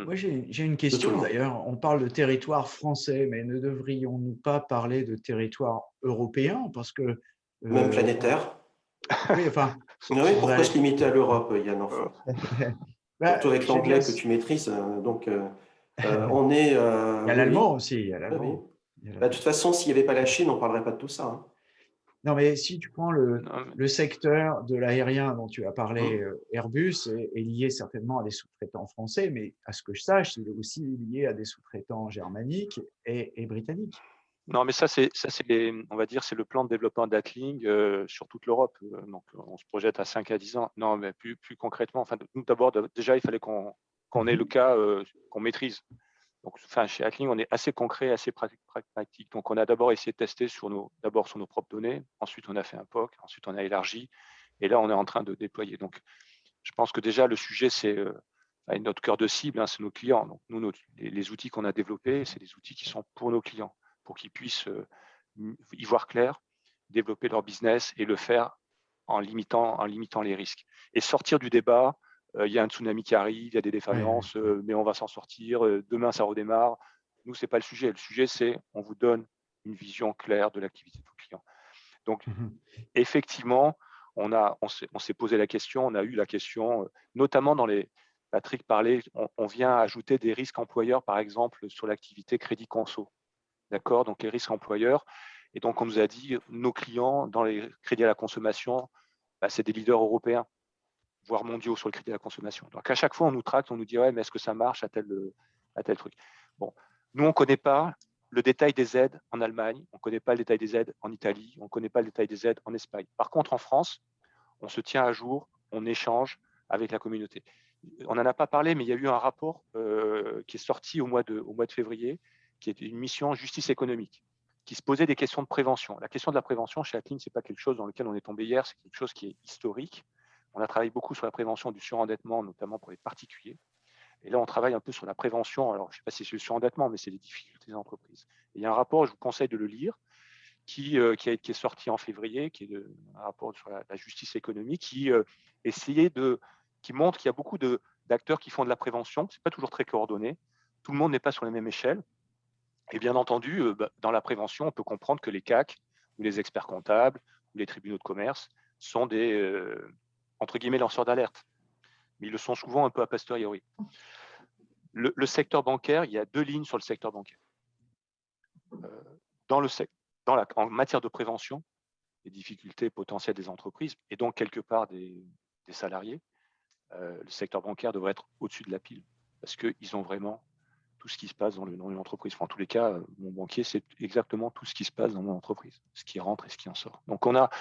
Moi, j'ai une question d'ailleurs. On parle de territoire français, mais ne devrions-nous pas parler de territoire européen? Parce que même planétaire. Oui, enfin. pourquoi se limiter à l'Europe, Yann bah, Surtout avec l'anglais que tu maîtrises. Euh, donc, euh, euh, on est. il y a l'allemand aussi. Bah, de toute façon, s'il n'y avait pas la Chine, on ne parlerait pas de tout ça. Hein. Non, mais si tu prends le, le secteur de l'aérien dont tu as parlé, mmh. Airbus est, lié certainement à des sous-traitants français, mais à ce que je sache, il est aussi lié à des sous-traitants germaniques et britanniques. Non, mais ça, c'est, on va dire, c'est le plan de développement d'Atling euh, sur toute l'Europe. Euh, donc, on se projette à 5 à 10 ans. Non, mais plus, plus concrètement, enfin, nous, d'abord, déjà, il fallait qu'on, qu'on ait le cas euh, qu'on maîtrise. Donc, enfin, chez Atling, on est assez concret, assez pragmatique. Donc, on a d'abord essayé de tester sur nos, d'abord sur nos propres données. Ensuite, on a fait un POC. Ensuite, on a élargi. Et là, on est en train de déployer. Donc, je pense que déjà, le sujet, c'est notre cœur de cible, hein, c'est nos clients. Donc, nous, les outils qu'on a développés, c'est des outils qui sont pour nos clients pour qu'ils puissent euh, y voir clair, développer leur business et le faire en limitant, en limitant les risques. Et sortir du débat, euh, il y a un tsunami qui arrive, il y a des défaillances, euh, mais on va s'en sortir, demain ça redémarre. Nous, ce n'est pas le sujet. Le sujet, c'est on vous donne une vision claire de l'activité de vos clients. Donc, mmh effectivement, on, a, on s'est posé la question, on a eu la question, notamment dans les, Patrick parlait, on, on, vient ajouter des risques employeurs, par exemple, sur l'activité crédit conso. D'accord? Donc, les risques employeurs. Et donc, on nous a dit, nos clients, dans les crédits à la consommation, bah, c'est des leaders européens, voire mondiaux sur le crédit à la consommation. Donc, à chaque fois, on nous tracte, on nous dit, ouais, mais est-ce que ça marche à tel, à tel truc? Bon, nous, on ne connaît pas le détail des aides en Allemagne, on ne connaît pas le détail des aides en Italie, on ne connaît pas le détail des aides en Espagne. Par contre, en France, on se tient à jour, on échange avec la communauté. on n'en a pas parlé, mais il y a eu un rapport qui est sorti au mois, de, au mois de février, qui est une mission justice économique, qui se posait des questions de prévention. La question de la prévention chez Atlin, ce n'est pas quelque chose dans lequel on est tombé hier, c'est quelque chose qui est historique. On a travaillé beaucoup sur la prévention du surendettement, notamment pour les particuliers. Et là, on travaille un peu sur la prévention. Alors, je ne sais pas si c'est le surendettement, mais c'est les difficultés des entreprises. il y a un rapport, je vous conseille de le lire, qui, euh, qui, est sorti en février, qui est un rapport sur la, justice économique, qui euh, essayait de, qui montre qu'il y a beaucoup d'acteurs qui font de la prévention. Ce n'est pas toujours très coordonné. Tout le monde n'est pas sur la même échelle. Et bien entendu, euh, bah, dans la prévention, on peut comprendre que les CAC, ou les experts comptables, ou les tribunaux de commerce sont des, entre guillemets, lanceurs d'alerte. Mais ils le sont souvent un peu a posteriori. Le, secteur bancaire, il y a deux lignes sur le secteur bancaire. dans le, dans la, en matière de prévention des difficultés potentielles des entreprises et donc quelque part des, salariés, euh, le secteur bancaire devrait être au-dessus de la pile parce qu'ils ont vraiment tout ce qui se passe dans, le, une entreprise. en tous les cas, mon banquier, c'est exactement tout ce qui se passe dans mon entreprise, ce qui rentre et ce qui en sort. Donc, on a,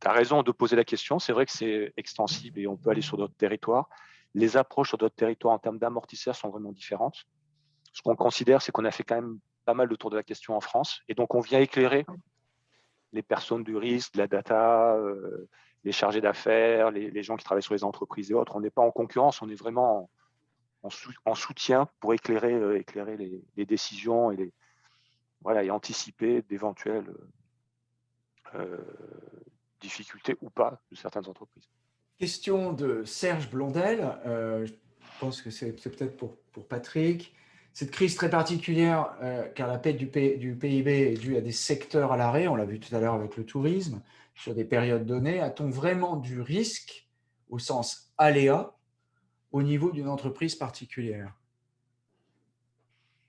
tu as raison de poser la question. C'est vrai que c'est extensible et on peut aller sur d'autres territoires. Les approches sur d'autres territoires en termes d'amortisseurs sont vraiment différentes. Ce qu'on considère, c'est qu'on a fait quand même pas mal autour de la question en France. Et donc, on vient éclairer les personnes du risque, la data, euh, les chargés d'affaires, les, gens qui travaillent sur les entreprises et autres. On n'est pas en concurrence, on est vraiment en, soutien pour éclairer, euh, éclairer les, décisions et, voilà, et anticiper d'éventuelles euh, difficultés ou pas de certaines entreprises. Question de Serge Blondel. je pense que c'est peut-être pour, Patrick. Cette crise très particulière, euh, car la pète du, PIB est due à des secteurs à l'arrêt, on l'a vu tout à l'heure avec le tourisme, sur des périodes données, a-t-on vraiment du risque, au sens aléa, au niveau d'une entreprise particulière?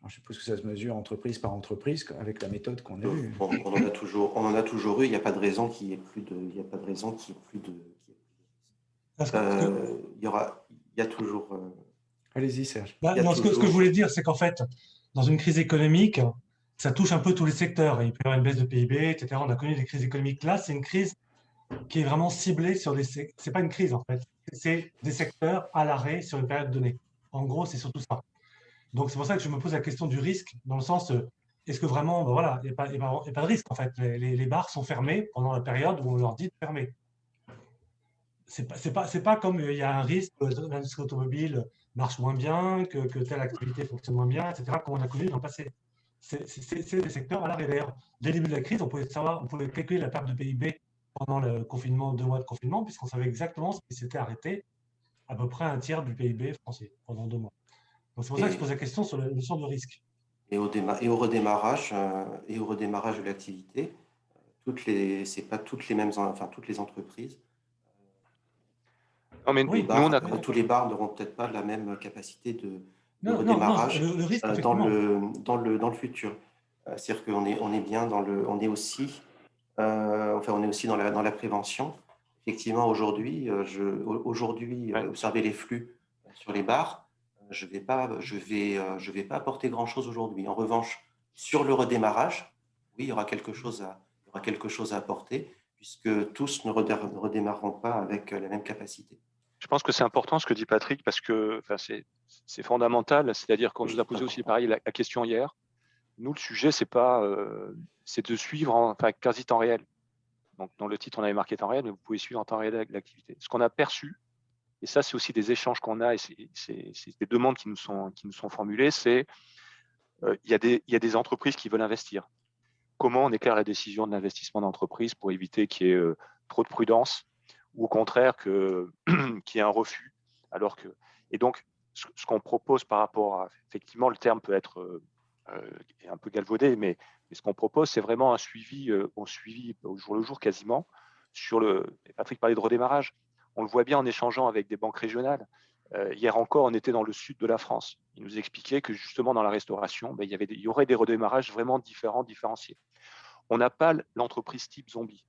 Je suppose que ça se mesure entreprise par entreprise avec la méthode qu'on a eue. On, en a toujours, on en a toujours eu. Il n'y a pas de raison qu'il n'y ait plus de, il y a pas de raison qu'il plus de. Euh, il y aura, il y a toujours. Euh, Allez-y, Serge. Bah, ce, que, je voulais dire, c'est qu'en fait, dans une crise économique, ça touche un peu tous les secteurs. Il peut y avoir une baisse de PIB, etc. On a connu des crises économiques. Là, c'est une crise qui est vraiment ciblée sur des... C'est pas une crise, en fait. C'est des secteurs à l'arrêt sur une période donnée. En gros, c'est surtout ça. Donc, c'est pour ça que je me pose la question du risque, dans le sens, euh, est-ce que vraiment, ben voilà, il n'y a, pas de risque, en fait. Les, les, bars sont fermés pendant la période où on leur dit de fermer. C'est pas, pas, comme euh, il y a un risque, l'industrie automobile marche moins bien, que, telle activité fonctionne moins bien, etc., comme on a connu dans le passé. C'est des secteurs à l'arrêt. D'ailleurs, dès le début de la crise, on pouvait, savoir, on pouvait calculer la perte de PIB pendant le confinement, deux mois de confinement, puisqu'on savait exactement ce qui s'était arrêté, à peu près un tiers du PIB français pendant deux mois. Donc c'est pour ça que je pose la question sur la notion de risque. Et au, et au redémarrage, euh, et au redémarrage de l'activité, toutes les, c'est pas toutes les mêmes, enfin toutes les entreprises non, mais oui, nous, on a... tous les bars n'auront peut-être pas la même capacité de, redémarrage euh, dans, le, dans, le, dans le futur. Euh, c'est-à-dire qu'on est, on est bien dans le, on est aussi, euh, enfin, on est aussi dans la, dans la prévention. Effectivement, aujourd'hui, je, aujourd'hui, observer les flux sur les bars, je vais pas, je vais, je vais pas apporter grand-chose aujourd'hui. En revanche, sur le redémarrage, oui, il y aura quelque chose à, il y aura quelque chose à apporter puisque tous ne redémarreront pas avec la même capacité. Je pense que c'est important ce que dit Patrick parce que c'est fondamental. C'est-à-dire qu'on nous a posé aussi pareil la, question hier. Nous, le sujet, c'est pas, euh, c'est de suivre en enfin, quasi temps réel. Donc, dans le titre, on avait marqué temps réel, mais vous pouvez suivre en temps réel l'activité. Ce qu'on a perçu, et ça, c'est aussi des échanges qu'on a et c'est des demandes qui nous sont, qui nous sont formulées, c'est euh, il y, y, a des entreprises qui veulent investir. Comment on éclaire la décision de l'investissement d'entreprise pour éviter qu'il y ait euh, trop de prudence ou au contraire qu'il y ait un refus. Alors que, et donc, ce, qu'on propose par rapport à, effectivement, le terme peut être euh, euh, un peu galvaudé, mais, ce qu'on propose, c'est vraiment un suivi, euh, suivi au jour le jour quasiment, sur le, Patrick parlait de redémarrage, on le voit bien en échangeant avec des banques régionales. hier encore, on était dans le sud de la France. Il nous expliquait que justement dans la restauration, ben, il, y aurait des redémarrages vraiment différents, différenciés. On n'a pas l'entreprise type zombie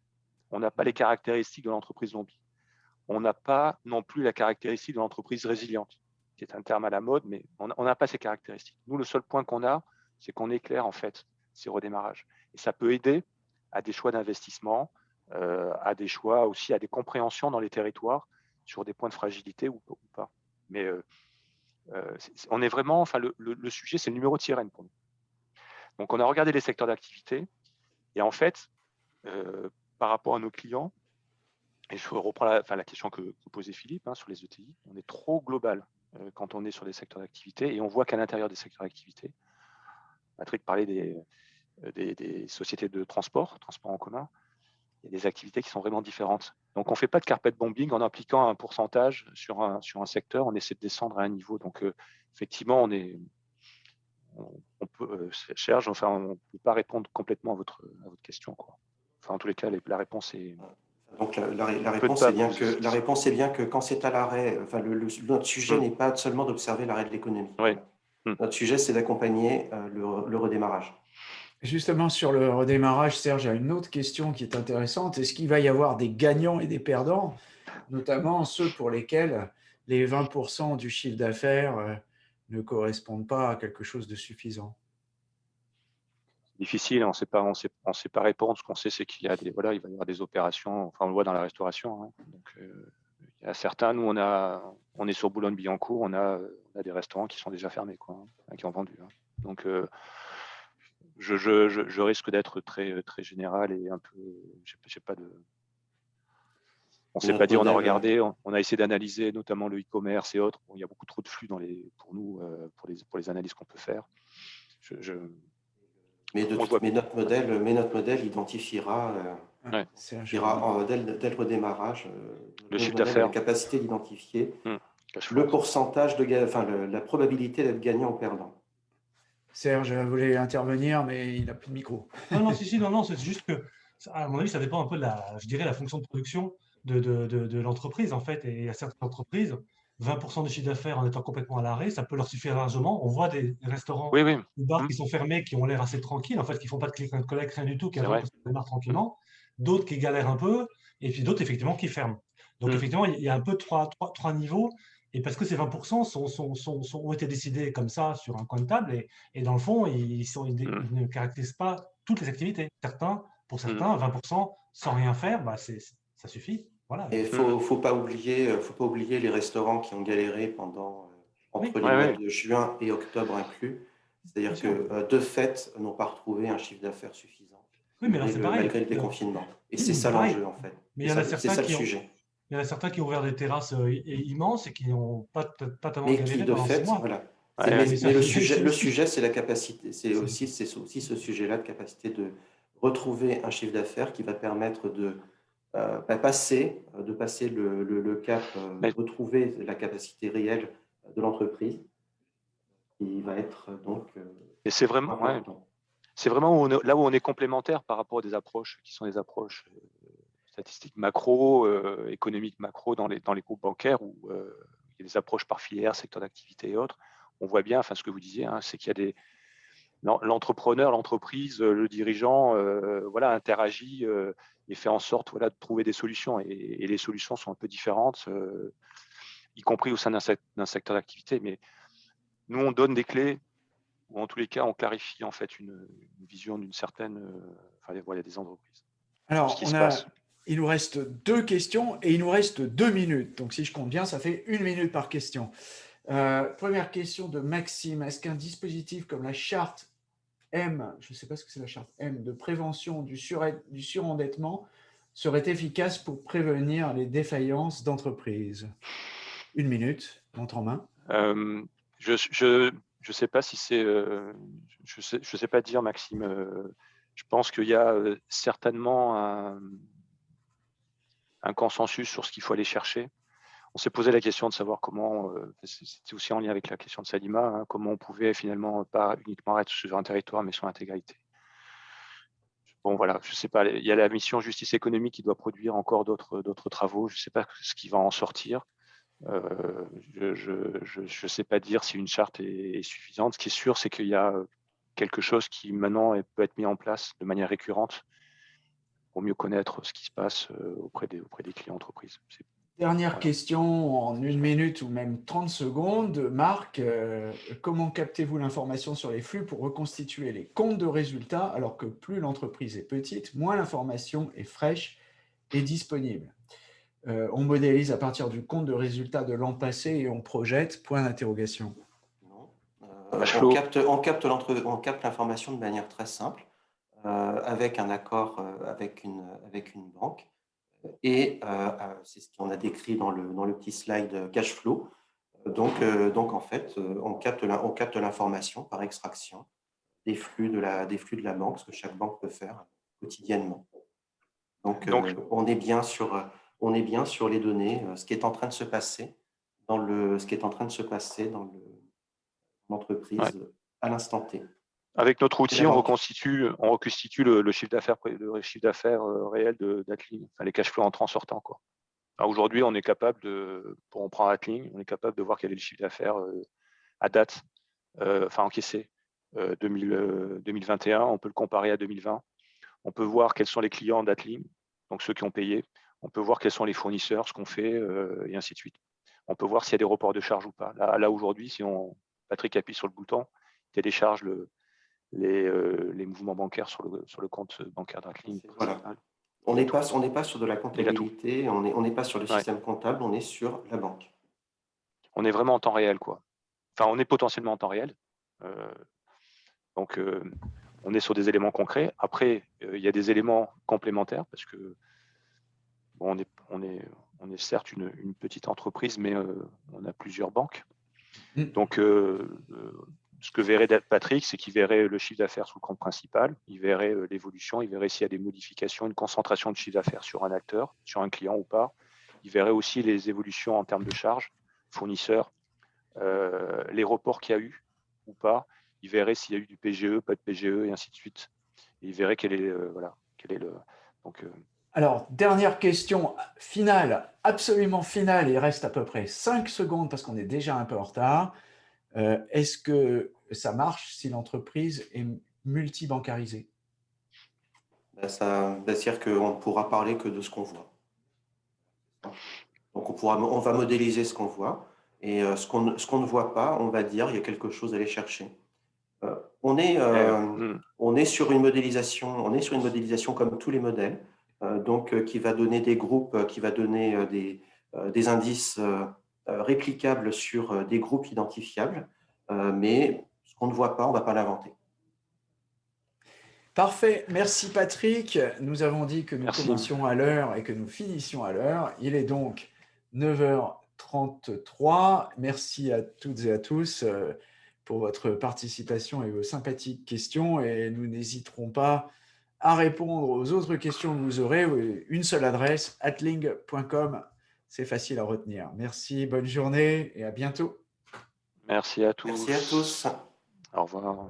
on n'a pas les caractéristiques de l'entreprise zombie. On n'a pas non plus la caractéristique de l'entreprise résiliente, qui est un terme à la mode, mais on n'a pas ces caractéristiques. Nous, le seul point qu'on a, c'est qu'on éclaire en fait ces redémarrages. Et ça peut aider à des choix d'investissement, euh, à des choix aussi, à des compréhensions dans les territoires sur des points de fragilité ou, pas. Mais on est vraiment, enfin, le, sujet, c'est le numéro de sirène pour nous. Donc, on a regardé les secteurs d'activité et en fait, par rapport à nos clients, et je reprends la, enfin, la question que, posait Philippe hein, sur les ETI, on est trop global quand on est sur les secteurs d'activité et on voit qu'à l'intérieur des secteurs d'activité, Patrick parlait des, des, sociétés de transport, transport en commun, il y a des activités qui sont vraiment différentes. Donc, on ne fait pas de carpet bombing en appliquant un pourcentage sur un, sur un secteur, on essaie de descendre à un niveau. Donc, effectivement, on est, on, peut, cherche, enfin, on ne peut pas répondre complètement à votre, à votre question. Quoi. Enfin, en tous les cas, la réponse est. Donc, la, réponse est bien que, la réponse est bien que quand c'est à l'arrêt, enfin, le, notre sujet mmh. n'est pas seulement d'observer l'arrêt de l'économie. Oui. Mmh. Notre sujet, c'est d'accompagner le, le redémarrage. Justement, sur le redémarrage, Serge, a une autre question qui est intéressante. Est-ce qu'il va y avoir des gagnants et des perdants, notamment ceux pour lesquels les 20% du chiffre d'affaires euh, ne correspondent pas à quelque chose de suffisant? Difficile, on ne sait pas, on sait, sait pas répondre. Ce qu'on sait, c'est qu'il y a des, voilà, il va y avoir des opérations. Enfin, on le voit dans la restauration. Hein. Donc, euh, il y a certains. Nous, on a, on est sur Boulogne-Billancourt, on a, on a des restaurants qui sont déjà fermés, quoi, hein, qui ont vendu. Hein. Donc, euh, je, risque d'être très, très général et un peu. J'ai pas de. On ne sait pas dire, on a regardé, on, a essayé d'analyser notamment le e-commerce et autres. il y a beaucoup trop de flux dans les, pour nous, euh, pour, les, pour les analyses qu'on peut faire. Je, mais, notre modèle, mais notre modèle identifiera, euh, dès, le redémarrage, euh, le chiffre d'affaires, la capacité d'identifier hmm. le pourcentage de, enfin, la probabilité d'être gagnant ou perdant. Serge voulait intervenir, mais il n'a plus de micro. Non, non, si, si, non, non, c'est juste que, à mon avis, ça dépend un peu de la, je dirais, la fonction de production de, de, de, l'entreprise, en fait. Et à certaines entreprises, 20% de chiffre d'affaires en étant complètement à l'arrêt, ça peut leur suffire largement. On voit des restaurants oui, ou bars mmh. qui sont fermés, qui ont l'air assez tranquilles, en fait, qui ne font pas de clic and collect, rien du tout, qui démarrent tranquillement. D'autres qui galèrent un peu, et puis d'autres, effectivement, qui ferment. Donc, mmh. effectivement, il y a un peu trois, trois, trois niveaux. Et parce que ces 20% sont, sont, sont, ont été décidés comme ça sur un coin de table, et, et dans le fond, ils, sont, ils, mmh. ne caractérisent pas toutes les activités. Certains, pour mmh. certains, 20% sans rien faire, bah ça suffit. Voilà. Et il ne faut, faut, pas oublier, euh, faut pas oublier les restaurants qui ont galéré pendant, euh, entre les mois de juin et octobre inclus. C'est-à-dire que, euh, de fait, n'ont pas retrouvé un chiffre d'affaires suffisant. Oui, mais là, c'est pareil. Malgré le déconfinement. Et c'est ça l'enjeu, en fait. Mais il y en a certains qui sujet. Il y en a certains qui ont ouvert des terrasses euh, immenses et qui n'ont pas, pas tellement mais qui, de fait, voilà. mais, le, sujet, le sujet, c'est la capacité, c'est aussi, aussi ce sujet-là de capacité de retrouver un chiffre d'affaires qui va permettre de euh, bah, passer, euh, de passer le, le, cap, de retrouver la capacité réelle de l'entreprise, qui va être donc. et c'est vraiment, c'est vraiment là où on est complémentaire par rapport à des approches qui sont des approches statistiques macro, euh, économiques macro dans les, dans les groupes bancaires où euh, il y a des approches par filière, secteur d'activité et autres, on voit bien, enfin ce que vous disiez, hein, c'est qu'il y a des l'entrepreneur, l'entreprise, le dirigeant, euh, voilà, interagit et fait en sorte, voilà, de trouver des solutions. Et, les solutions sont un peu différentes, y compris au sein d'un secteur d'activité. Mais nous, on donne des clés, ou en tous les cas, on clarifie en fait une, vision d'une certaine, enfin, voilà, des entreprises. Alors, on a, il nous reste deux questions et il nous reste deux minutes. Donc, si je compte bien, ça fait une minute par question. Euh, première question de Maxime. Est-ce qu'un dispositif comme la charte M, je ne sais pas ce que c'est la charte M, de prévention du, surendettement serait efficace pour prévenir les défaillances d'entreprises Une minute, montre en main. Euh, je ne sais pas si c'est... Euh, je ne sais, sais, pas dire, Maxime. je pense qu'il y a certainement un un consensus sur ce qu'il faut aller chercher. On s'est posé la question de savoir comment, euh, c'était aussi en lien avec la question de Salima, hein, comment on pouvait finalement pas uniquement être sur un territoire, mais sur l'intégralité. Bon, voilà, je ne sais pas, il y a la mission justice économique qui doit produire encore d'autres travaux, je ne sais pas ce qui va en sortir. Euh, je ne sais pas dire si une charte est, est suffisante. Ce qui est sûr, c'est qu'il y a quelque chose qui maintenant peut être mis en place de manière récurrente pour mieux connaître ce qui se passe euh, auprès des, auprès des clients entreprises. Dernière question en une minute ou même 30 secondes. Marc, euh, comment captez-vous l'information sur les flux pour reconstituer les comptes de résultats alors que plus l'entreprise est petite, moins l'information est fraîche et disponible? On modélise à partir du compte de résultats de l'an passé et on projette, point d'interrogation. on capte, on capte l'information de manière très simple, avec un accord avec, une, avec une banque. Et c'est ce qu'on a décrit dans le, dans le petit slide cash flow. Donc, donc en fait, on capte l'information par extraction des flux, de la, des flux de la banque, ce que chaque banque peut faire quotidiennement. Donc, Donc on, est bien sur, on est bien sur les données, ce qui est en train de se passer dans le, ce qui est en train de se passer dans l'entreprise à l'instant T. Avec notre outil, on reconstitue, on reconstitue le, chiffre d'affaires le chiffre d'affaires réel d'Atling, enfin, les cash flows entrant sortant. Quoi. Aujourd'hui, on est capable de, pour on prend Atling, on est capable de voir quel est le chiffre d'affaires à date, enfin encaissé 2021, on peut le comparer à 2020. On peut voir quels sont les clients d'Atling, donc ceux qui ont payé. On peut voir quels sont les fournisseurs, ce qu'on fait, et ainsi de suite. On peut voir s'il y a des reports de charges ou pas. Là, là aujourd'hui, si on, Patrick appuie sur le bouton, télécharge le, les, les, mouvements bancaires sur le, sur le compte bancaire d'Atling. On n'est pas, pas sur de la comptabilité, on n'est on pas sur le système comptable, on est sur la banque. On est vraiment en temps réel, quoi. Enfin, on est potentiellement en temps réel. Donc, on est sur des éléments concrets. Après, il y a des éléments complémentaires parce que on, est, on, est, on est certes une, petite entreprise, mais on a plusieurs banques. Mmh. Donc, ce que verrait Patrick, c'est qu'il verrait le chiffre d'affaires sous le compte principal, il verrait l'évolution, il verrait s'il y a des modifications, une concentration de chiffre d'affaires sur un acteur, sur un client ou pas. Il verrait aussi les évolutions en termes de charges, fournisseurs, les reports qu'il y a eu ou pas il verrait s'il y a eu du PGE, pas de PGE, et ainsi de suite. Il verrait quel est, euh, voilà, quel est le... Donc, euh, Alors, dernière question finale, absolument finale, il reste à peu près 5 secondes parce qu'on est déjà un peu en retard. Euh, est-ce que ça marche si l'entreprise est multibancarisée? Ben, ça, ben, C'est-à-dire qu'on ne pourra parler que de ce qu'on voit. Donc, on, pourra, on va modéliser ce qu'on voit. Et ce qu'on ne voit pas, on va dire il y a quelque chose à aller chercher. Euh, on est, euh, on est sur une modélisation, on est sur une modélisation comme tous les modèles, euh, donc qui va donner des groupes, qui va donner des, des indices réplicables sur des groupes identifiables, mais ce qu'on ne voit pas, on ne va pas l'inventer. Parfait, merci Patrick. Nous avons dit que nous commencions à l'heure et que nous finissions à l'heure. Il est donc 9h33. Merci à toutes et à tous pour votre participation et vos sympathiques questions et nous n'hésiterons pas à répondre aux autres questions que vous aurez. Une seule adresse, atling.com, c'est facile à retenir. Merci, bonne journée et à bientôt. Merci à tous. Merci à tous. Au revoir.